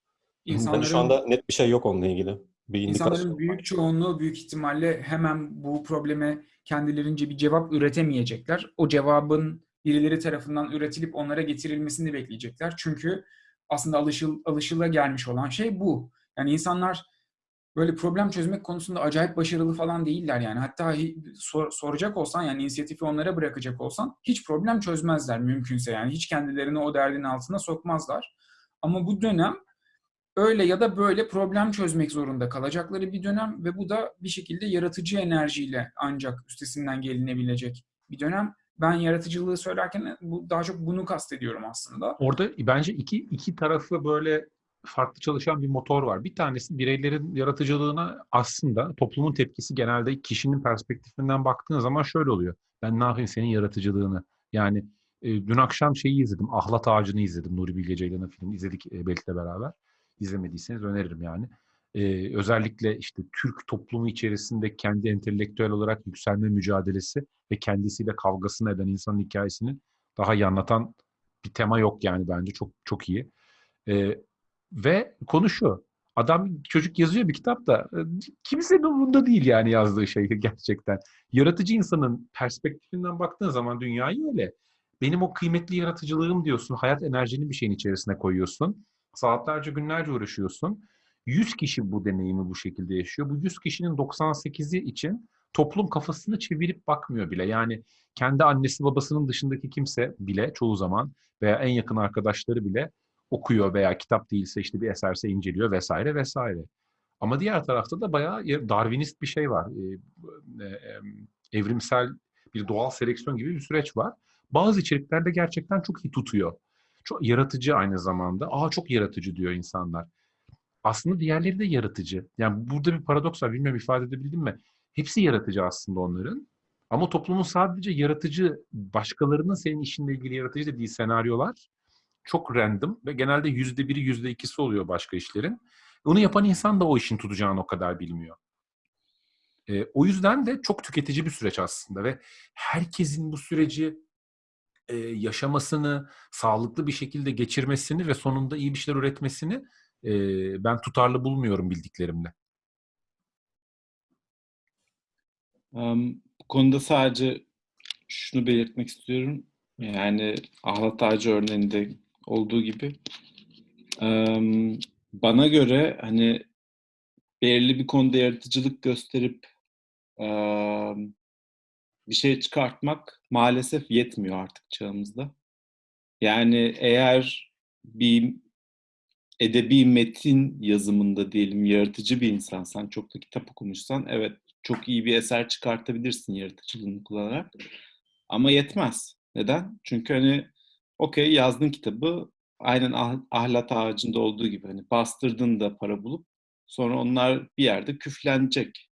Speaker 4: İnsanların,
Speaker 3: Yani şu anda net bir şey yok onunla ilgili. Bir indikasyon
Speaker 4: insanların büyük çoğunluğu büyük ihtimalle hemen bu probleme kendilerince bir cevap üretemeyecekler. O cevabın birileri tarafından üretilip onlara getirilmesini bekleyecekler. Çünkü aslında alışıl, alışıla gelmiş olan şey bu. Yani insanlar böyle problem çözmek konusunda acayip başarılı falan değiller yani. Hatta sor- soracak olsan yani inisiyatifi onlara bırakacak olsan hiç problem çözmezler mümkünse yani. Hiç kendilerini o derdin altına sokmazlar. Ama bu dönem öyle ya da böyle problem çözmek zorunda kalacakları bir dönem ve bu da bir şekilde yaratıcı enerjiyle ancak üstesinden gelinebilecek bir dönem. Ben yaratıcılığı söylerken bu, daha çok bunu kastediyorum aslında.
Speaker 1: orada bence iki, iki tarafı böyle farklı çalışan bir motor var. Bir tanesi bireylerin yaratıcılığına aslında toplumun tepkisi genelde kişinin perspektifinden baktığın zaman şöyle oluyor. Ben ne yapayım senin yaratıcılığını? Yani e, dün akşam şeyi izledim. Ahlat Ağacı'nı izledim. Nuri Bilge Ceylan'ın filmi. İzledik e, Belk'le beraber. İzlemediyseniz öneririm yani. E, özellikle işte Türk toplumu içerisinde kendi entelektüel olarak yükselme mücadelesi ve kendisiyle kavgasını eden insanın hikayesini daha iyi anlatan bir tema yok yani bence. Çok çok iyi. E, ve konu şu. Adam çocuk yazıyor bir kitapta. e, Kimsenin umurunda değil yani yazdığı şey gerçekten. Yaratıcı insanın perspektifinden baktığın zaman dünyayı öyle. Benim o kıymetli yaratıcılığım diyorsun. Hayat enerjini bir şeyin içerisine koyuyorsun. Saatlerce günlerce uğraşıyorsun. 100 kişi bu deneyimi bu şekilde yaşıyor. Bu 100 kişinin 98'i için toplum kafasını çevirip bakmıyor bile. Yani kendi annesi babasının dışındaki kimse bile çoğu zaman veya en yakın arkadaşları bile okuyor veya kitap değilse işte bir eserse inceliyor vesaire vesaire. Ama diğer tarafta da bayağı Darwinist bir şey var. Evrimsel bir doğal seleksiyon gibi bir süreç var. Bazı içeriklerde gerçekten çok iyi tutuyor. Çok yaratıcı aynı zamanda. Aa çok yaratıcı diyor insanlar. Aslında diğerleri de yaratıcı. Yani burada bir paradoks var. Bilmiyorum ifade edebildim mi? Hepsi yaratıcı aslında onların. Ama toplumun sadece yaratıcı, başkalarının senin işinle ilgili yaratıcı dediği senaryolar çok random ve genelde yüzde biri, yüzde ikisi oluyor başka işlerin. Onu yapan insan da o işin tutacağını o kadar bilmiyor. E, o yüzden de çok tüketici bir süreç aslında ve herkesin bu süreci e, yaşamasını, sağlıklı bir şekilde geçirmesini ve sonunda iyi bir şeyler üretmesini e, ben tutarlı bulmuyorum bildiklerimle.
Speaker 2: Um, bu konuda sadece şunu belirtmek istiyorum. Yani ahlat ağacı örneğinde olduğu gibi bana göre hani belirli bir konuda yaratıcılık gösterip bir şey çıkartmak maalesef yetmiyor artık çağımızda. Yani eğer bir edebi metin yazımında diyelim yaratıcı bir insansan, çok da kitap okumuşsan evet çok iyi bir eser çıkartabilirsin yaratıcılığını kullanarak. Ama yetmez. Neden? Çünkü hani okey yazdın kitabı aynen ah- ahlat ağacında olduğu gibi hani bastırdın da para bulup sonra onlar bir yerde küflenecek.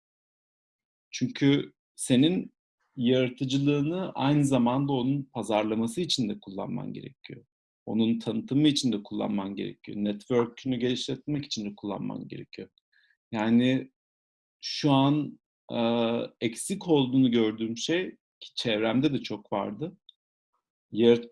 Speaker 2: Çünkü senin yaratıcılığını aynı zamanda onun pazarlaması için de kullanman gerekiyor. Onun tanıtımı için de kullanman gerekiyor. Network'ünü geliştirmek için de kullanman gerekiyor. Yani şu an e, eksik olduğunu gördüğüm şey ki çevremde de çok vardı.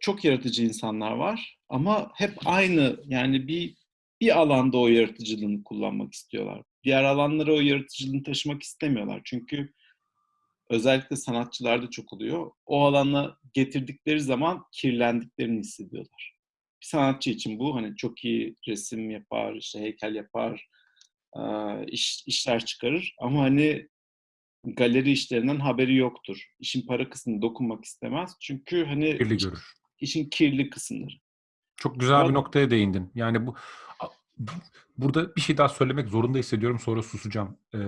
Speaker 2: Çok yaratıcı insanlar var ama hep aynı yani bir bir alanda o yaratıcılığını kullanmak istiyorlar. Diğer alanlara o yaratıcılığını taşımak istemiyorlar. Çünkü özellikle sanatçılarda çok oluyor. O alana getirdikleri zaman kirlendiklerini hissediyorlar. Bir sanatçı için bu hani çok iyi resim yapar, işte heykel yapar, iş, işler çıkarır ama hani galeri işlerinden haberi yoktur. İşin para kısmını dokunmak istemez. Çünkü hani
Speaker 1: Kirli görür.
Speaker 2: işin kirli kısımları.
Speaker 1: Çok güzel bir
Speaker 2: Ben-
Speaker 1: noktaya değindin. Yani bu burada bir şey daha söylemek zorunda hissediyorum sonra susacağım. Ee,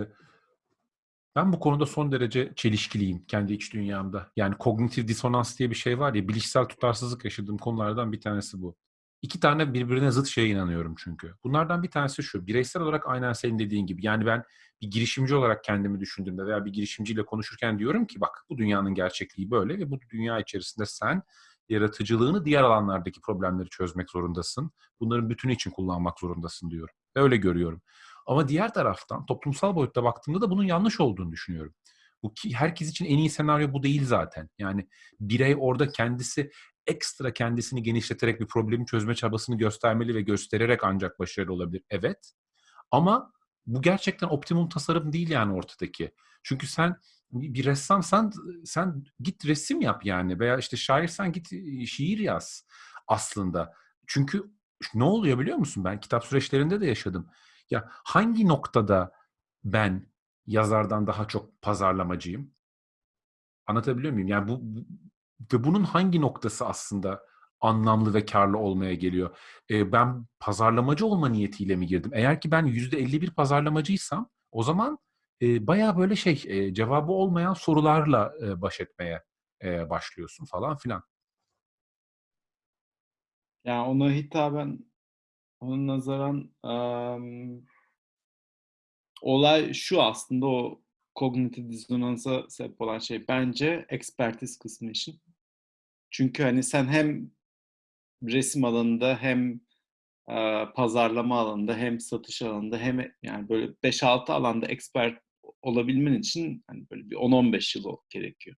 Speaker 1: ben bu konuda son derece çelişkiliyim kendi iç dünyamda. Yani kognitif disonans diye bir şey var ya bilişsel tutarsızlık yaşadığım konulardan bir tanesi bu. İki tane birbirine zıt şeye inanıyorum çünkü. Bunlardan bir tanesi şu. Bireysel olarak aynen senin dediğin gibi. Yani ben bir girişimci olarak kendimi düşündüğümde veya bir girişimciyle konuşurken diyorum ki bak bu dünyanın gerçekliği böyle ve bu dünya içerisinde sen yaratıcılığını diğer alanlardaki problemleri çözmek zorundasın. Bunların bütünü için kullanmak zorundasın diyorum. Öyle görüyorum. Ama diğer taraftan toplumsal boyutta baktığımda da bunun yanlış olduğunu düşünüyorum. Bu herkes için en iyi senaryo bu değil zaten. Yani birey orada kendisi ekstra kendisini genişleterek bir problemi çözme çabasını göstermeli ve göstererek ancak başarılı olabilir. Evet. Ama bu gerçekten optimum tasarım değil yani ortadaki. Çünkü sen bir ressamsan sen git resim yap yani veya işte şairsen git şiir yaz aslında. Çünkü ne oluyor biliyor musun? Ben kitap süreçlerinde de yaşadım. Ya hangi noktada ben yazardan daha çok pazarlamacıyım? Anlatabiliyor muyum? Yani bu ve bunun hangi noktası aslında anlamlı ve karlı olmaya geliyor? E, ben pazarlamacı olma niyetiyle mi girdim? Eğer ki ben %51 pazarlamacıysam o zaman e, bayağı böyle şey e, cevabı olmayan sorularla e, baş etmeye e, başlıyorsun falan filan.
Speaker 2: Yani ona hitaben, ona nazaran um, olay şu aslında o kognitif dizonansa sebep olan şey bence ekspertiz kısmı için. Çünkü hani sen hem resim alanında hem e, pazarlama alanında hem satış alanında hem yani böyle 5-6 alanda expert olabilmen için hani böyle bir 10-15 yıl gerekiyor.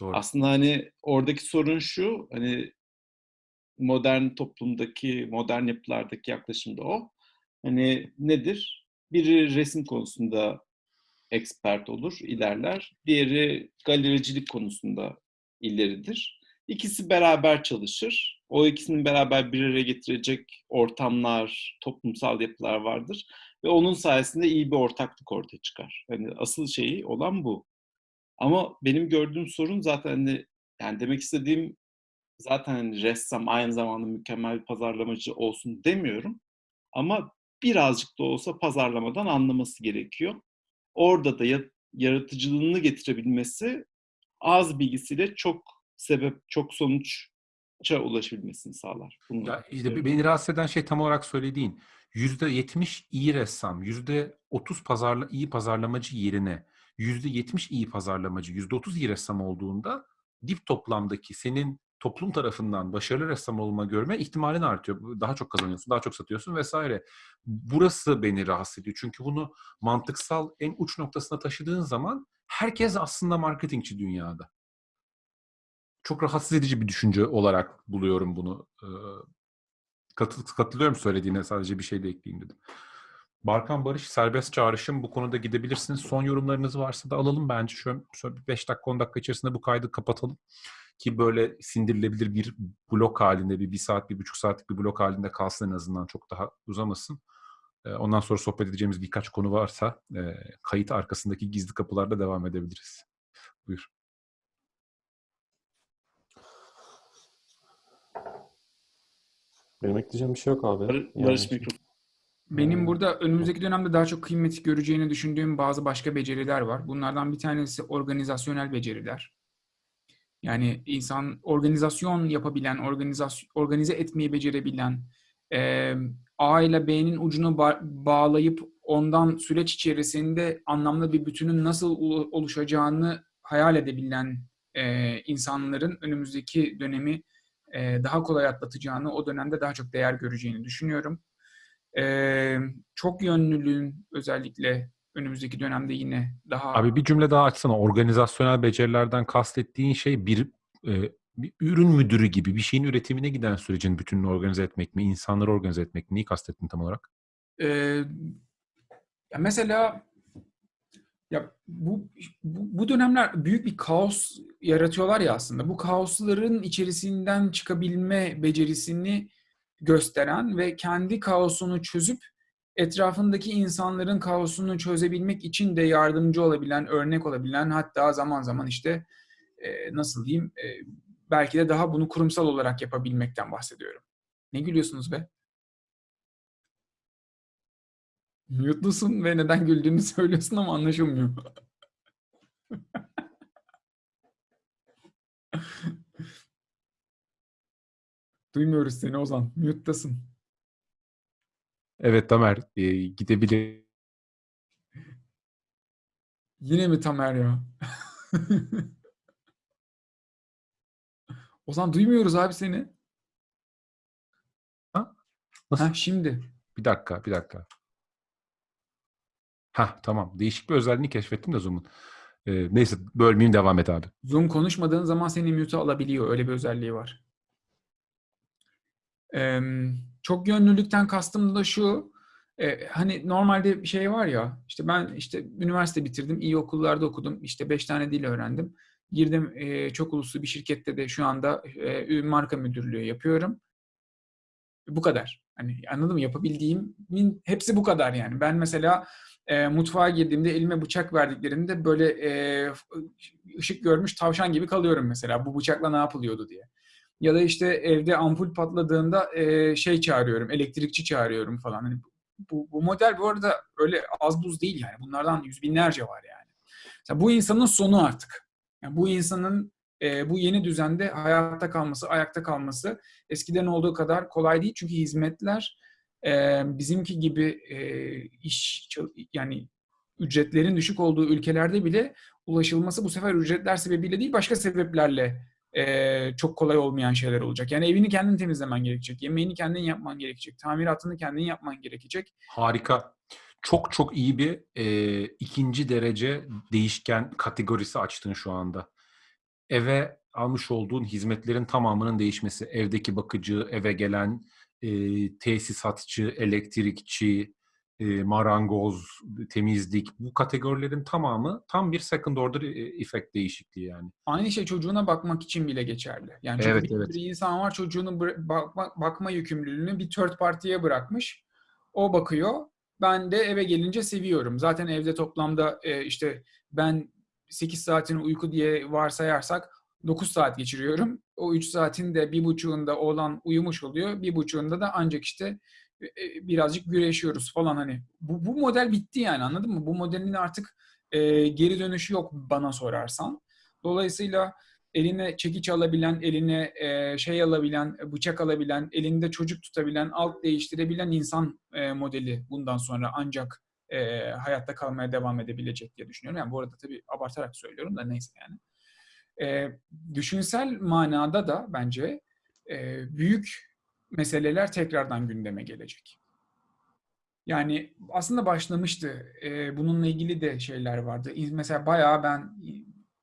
Speaker 1: Doğru.
Speaker 2: Aslında hani oradaki sorun şu hani modern toplumdaki, modern yapılardaki yaklaşım da o. Hani nedir? Biri resim konusunda expert olur, ilerler. Diğeri galericilik konusunda ileridir. İkisi beraber çalışır. O ikisinin beraber bir araya getirecek ortamlar, toplumsal yapılar vardır. Ve onun sayesinde iyi bir ortaklık ortaya çıkar. Yani asıl şeyi olan bu. Ama benim gördüğüm sorun zaten hani, yani demek istediğim zaten hani ressam aynı zamanda mükemmel bir pazarlamacı olsun demiyorum. Ama birazcık da olsa pazarlamadan anlaması gerekiyor. Orada da yaratıcılığını getirebilmesi az bilgisiyle çok sebep, çok sonuça ulaşabilmesini sağlar. Bunu
Speaker 1: ya işte beni rahatsız eden şey tam olarak söylediğin. %70 iyi ressam, %30 pazarla, iyi pazarlamacı yerine %70 iyi pazarlamacı, %30 iyi ressam olduğunda dip toplamdaki senin toplum tarafından başarılı ressam olma görme ihtimalin artıyor. Daha çok kazanıyorsun, daha çok satıyorsun vesaire. Burası beni rahatsız ediyor. Çünkü bunu mantıksal en uç noktasına taşıdığın zaman herkes aslında marketingçi dünyada. Çok rahatsız edici bir düşünce olarak buluyorum bunu. Katı- katılıyorum söylediğine sadece bir şey de ekleyeyim dedim. Barkan Barış serbest çağrışım bu konuda gidebilirsiniz. Son yorumlarınız varsa da alalım bence. Şöyle, şöyle 5 dakika 10 dakika içerisinde bu kaydı kapatalım. Ki böyle sindirilebilir bir blok halinde bir, bir saat, bir buçuk saatlik bir blok halinde kalsın en azından çok daha uzamasın. Ondan sonra sohbet edeceğimiz birkaç konu varsa kayıt arkasındaki gizli kapılarda devam edebiliriz. Buyur.
Speaker 3: Benim ekleyeceğim bir şey yok abi.
Speaker 2: Bar-
Speaker 3: Yani-
Speaker 2: Barış mikrofon.
Speaker 4: Benim
Speaker 3: Hmm.
Speaker 4: burada önümüzdeki dönemde daha çok kıymet göreceğini düşündüğüm bazı başka beceriler var. Bunlardan bir tanesi organizasyonel beceriler. Yani insan organizasyon yapabilen, organizasyon, organize etmeyi becerebilen, e, A ile B'nin ucunu ba- bağlayıp ondan süreç içerisinde anlamlı bir bütünün nasıl olu- oluşacağını hayal edebilen e, insanların önümüzdeki dönemi e, daha kolay atlatacağını, o dönemde daha çok değer göreceğini düşünüyorum. Ee, çok yönlülüğün özellikle önümüzdeki dönemde yine daha
Speaker 1: Abi bir cümle daha açsana. Organizasyonel becerilerden kastettiğin şey bir, e, bir ürün müdürü gibi bir şeyin üretimine giden sürecin bütününü organize etmek mi? insanları organize etmek mi? Neyi kastettin tam olarak?
Speaker 4: Ya mesela ya bu, bu bu dönemler büyük bir kaos yaratıyorlar ya aslında. Bu kaosların içerisinden çıkabilme becerisini gösteren ve kendi kaosunu çözüp etrafındaki insanların kaosunu çözebilmek için de yardımcı olabilen, örnek olabilen hatta zaman zaman işte e, nasıl diyeyim e, belki de daha bunu kurumsal olarak yapabilmekten bahsediyorum. Ne gülüyorsunuz be? Mute'lusun ve neden güldüğünü söylüyorsun ama anlaşılmıyor. Duymuyoruz seni Ozan. Mute'dasın.
Speaker 1: Evet Tamer e, gidebilir.
Speaker 4: Yine mi Tamer ya? Ozan duymuyoruz abi seni.
Speaker 1: Nasıl?
Speaker 4: Ha şimdi.
Speaker 1: Bir dakika, bir dakika. Ha tamam. Değişik bir özelliğini keşfettim de Zoom'un. E, neyse bölmeyeyim devam et abi.
Speaker 4: Zoom konuşmadığın zaman seni mute'a alabiliyor. Öyle bir özelliği var. Ee, çok yönlülükten kastım da şu. e, hani normalde bir şey var ya işte ben işte üniversite bitirdim. iyi okullarda okudum. işte beş tane dil öğrendim. Girdim e, çok uluslu bir şirkette de şu anda e, marka müdürlüğü yapıyorum. Bu kadar. Hani anladın mı? Yapabildiğimin hepsi bu kadar yani. Ben mesela e, mutfağa girdiğimde elime bıçak verdiklerinde böyle e, ışık görmüş tavşan gibi kalıyorum mesela. Bu bıçakla ne yapılıyordu diye. Ya da işte evde ampul patladığında e, şey çağırıyorum, elektrikçi çağırıyorum falan. Hani bu, bu model bu arada öyle az buz değil yani. Bunlardan yüz binlerce var yani. Mesela bu insanın sonu artık. Yani bu insanın e, bu yeni düzende hayatta kalması, ayakta kalması eskiden olduğu kadar kolay değil. Çünkü hizmetler e, bizimki gibi e, iş yani ücretlerin düşük olduğu ülkelerde bile ulaşılması bu sefer ücretler sebebiyle değil başka sebeplerle e, çok kolay olmayan şeyler olacak. Yani evini kendin temizlemen gerekecek, yemeğini kendin yapman gerekecek, tamiratını kendin yapman gerekecek.
Speaker 1: Harika. Çok çok iyi bir e, ikinci derece değişken kategorisi açtın şu anda. Eve almış olduğun hizmetlerin tamamının değişmesi. Evdeki bakıcı, eve gelen e, tesisatçı, elektrikçi, e, marangoz, temizlik bu kategorilerin tamamı tam bir second order effect değişikliği yani.
Speaker 4: Aynı şey çocuğuna bakmak için bile geçerli. Yani
Speaker 1: Evet,
Speaker 4: bir,
Speaker 1: evet.
Speaker 4: bir insan var çocuğunu bıra- bakma, bakma yükümlülüğünü bir third party'ye bırakmış. O bakıyor. Ben de eve gelince seviyorum. Zaten evde toplamda e, işte ben 8 saatin uyku diye varsayarsak 9 saat geçiriyorum. O 3 saatin de bir buçuğunda oğlan uyumuş oluyor. Bir buçuğunda da ancak işte e, e, birazcık güreşiyoruz falan hani. Bu, bu model bitti yani anladın mı? Bu modelin artık e, geri dönüşü yok bana sorarsan. Dolayısıyla eline çekiç alabilen, eline e, şey alabilen, bıçak alabilen, elinde çocuk tutabilen, alt değiştirebilen insan e, modeli bundan sonra ancak e, hayatta kalmaya devam edebilecek diye düşünüyorum. Yani bu arada tabii abartarak söylüyorum da neyse yani. E, düşünsel manada da bence e, büyük meseleler tekrardan gündeme gelecek. Yani aslında başlamıştı. E, bununla ilgili de şeyler vardı. Mesela bayağı ben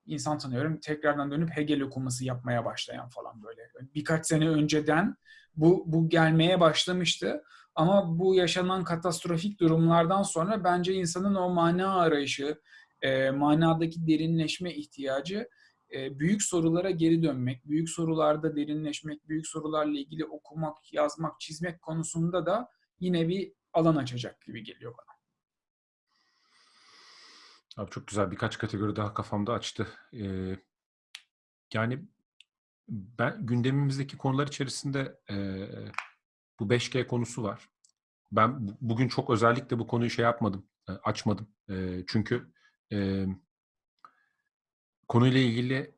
Speaker 4: insan tanıyorum tekrardan dönüp Hegel okuması yapmaya başlayan falan böyle. Birkaç sene önceden bu, bu gelmeye başlamıştı. Ama bu yaşanan katastrofik durumlardan sonra bence insanın o mana arayışı, e, manadaki derinleşme ihtiyacı e, büyük sorulara geri dönmek, büyük sorularda derinleşmek, büyük sorularla ilgili okumak, yazmak, çizmek konusunda da yine bir alan açacak gibi geliyor bana.
Speaker 1: Abi çok güzel birkaç kategori daha kafamda açtı. Ee, yani ben gündemimizdeki konular içerisinde e, bu 5G konusu var. Ben bu- bugün çok özellikle bu konuyu şey yapmadım, e, açmadım. E, çünkü e, konuyla ilgili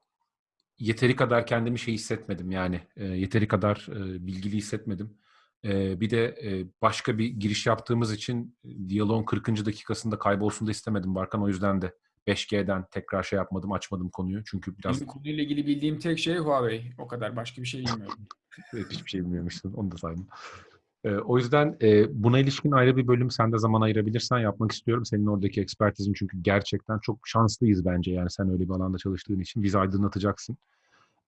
Speaker 1: yeteri kadar kendimi şey hissetmedim yani e, yeteri kadar e, bilgili hissetmedim. E, bir de e, başka bir giriş yaptığımız için e, diyaloğun 40. dakikasında kaybolsun da istemedim Barkan. O yüzden de 5G'den tekrar şey yapmadım, açmadım konuyu. Çünkü biraz
Speaker 4: Benim konuyla ilgili bildiğim tek şey Huawei. O kadar. Başka bir şey bilmiyorum.
Speaker 1: Evet, hiçbir şey bilmiyormuşsun. Onu da saydım. Ee, o yüzden e, buna ilişkin ayrı bir bölüm sen de zaman ayırabilirsen yapmak istiyorum. Senin oradaki ekspertizin çünkü gerçekten çok şanslıyız bence. Yani sen öyle bir alanda çalıştığın için bizi aydınlatacaksın.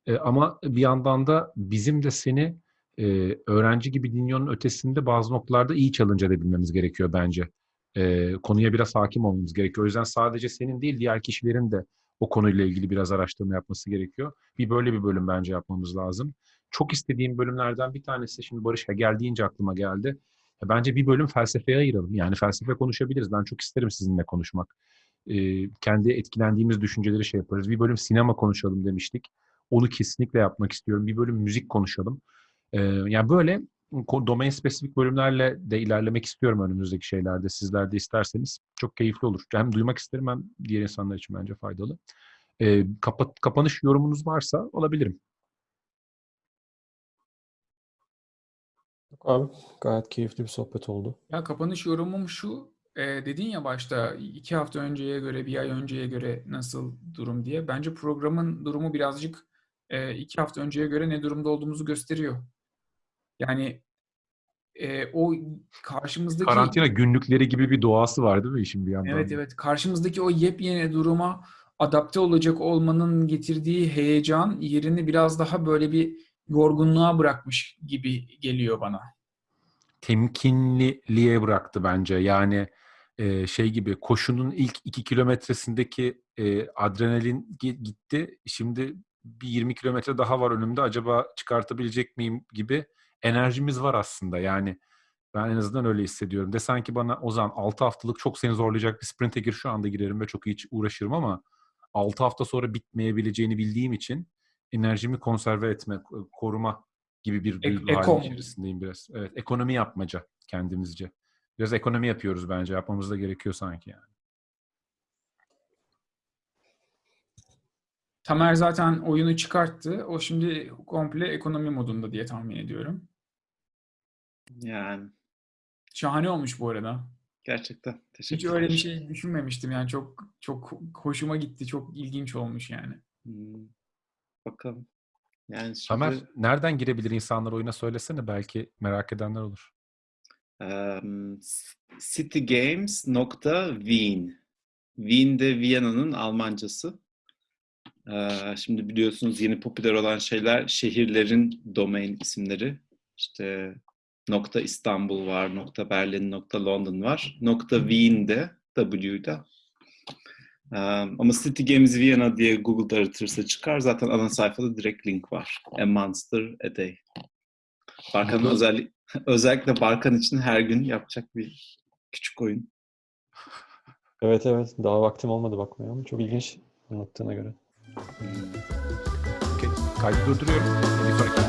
Speaker 1: E, ama bir yandan da bizim de seni e, öğrenci gibi dinliyorun ötesinde bazı noktalarda iyi challenge edebilmemiz gerekiyor bence. Konuya biraz hakim olmamız gerekiyor. O yüzden sadece senin değil diğer kişilerin de o konuyla ilgili biraz araştırma yapması gerekiyor. Bir böyle bir bölüm bence yapmamız lazım çok istediğim bölümlerden bir tanesi şimdi Barış Hegel aklıma geldi. E, Bence bir bölüm felsefeye ayıralım. Yani felsefe konuşabiliriz. Ben çok isterim sizinle konuşmak. Ee, kendi etkilendiğimiz düşünceleri şey yaparız. Bir bölüm sinema konuşalım demiştik. Onu kesinlikle yapmak istiyorum. Bir bölüm müzik konuşalım. Ee, yani böyle domain spesifik bölümlerle de ilerlemek istiyorum önümüzdeki şeylerde. Sizler de isterseniz çok keyifli olur. Hem duymak isterim hem diğer insanlar için bence faydalı. Ee, kapat, kapanış yorumunuz varsa olabilirim.
Speaker 3: Abi gayet keyifli bir sohbet oldu.
Speaker 4: Ya kapanış yorumum şu. e, dedin ya başta iki hafta önceye göre, bir ay önceye göre nasıl durum diye. Bence programın durumu birazcık e, iki hafta önceye göre ne durumda olduğumuzu gösteriyor. Yani e, o karşımızdaki
Speaker 1: Karantina günlükleri gibi bir doğası var değil mi işin bir yandan?
Speaker 4: Evet evet. Karşımızdaki o yepyeni duruma adapte olacak olmanın getirdiği heyecan yerini biraz daha böyle bir yorgunluğa bırakmış gibi geliyor bana.
Speaker 1: Temkinliliğe bıraktı bence. Yani e, şey gibi koşunun ilk iki kilometresindeki e, adrenalin gi- gitti. Şimdi bir 20 kilometre daha var önümde. Acaba çıkartabilecek miyim gibi enerjimiz var aslında. Yani ben en azından öyle hissediyorum. Desen ki bana Ozan 6 haftalık çok seni zorlayacak bir sprinte gir şu anda girerim ve çok iyi uğraşırım ama 6 hafta sonra bitmeyebileceğini bildiğim için enerjimi konserve etme, koruma gibi bir duygu halinin
Speaker 4: mu?
Speaker 1: içerisindeyim biraz. Evet, ekonomi yapmaca kendimizce. Biraz ekonomi yapıyoruz bence. Yapmamız da gerekiyor sanki yani.
Speaker 4: Tamer zaten oyunu çıkarttı. O şimdi komple ekonomi modunda diye tahmin ediyorum.
Speaker 2: Yani
Speaker 4: Şahane olmuş bu arada.
Speaker 2: gerçekten
Speaker 4: Hiç
Speaker 2: teşekkürler.
Speaker 4: öyle bir şey düşünmemiştim yani çok çok hoşuma gitti. Çok ilginç olmuş yani.
Speaker 2: Hmm, Bakalım. Yani şimdi
Speaker 1: Tamer, nereden girebilir insanlar oyuna söylesene. Belki merak edenler olur.
Speaker 2: em, citygames.wien Wien de Viyana'nın Almancası. Ee, şimdi biliyorsunuz yeni popüler olan şeyler şehirlerin domain isimleri. İşte nokta İstanbul var, nokta Berlin, nokta London var. Nokta Wien'de, W'de. Ama City Games Vienna diye Google'da aratırsa çıkar. Zaten ana sayfada direkt link var. A Monster A Day. Barkan'ın özellik, özellikle Barkan için her gün yapacak bir küçük oyun.
Speaker 3: Evet evet. Daha vaktim olmadı bakmaya ama çok ilginç anlattığına göre.
Speaker 1: Kaydı durduruyorum. Bir sonraki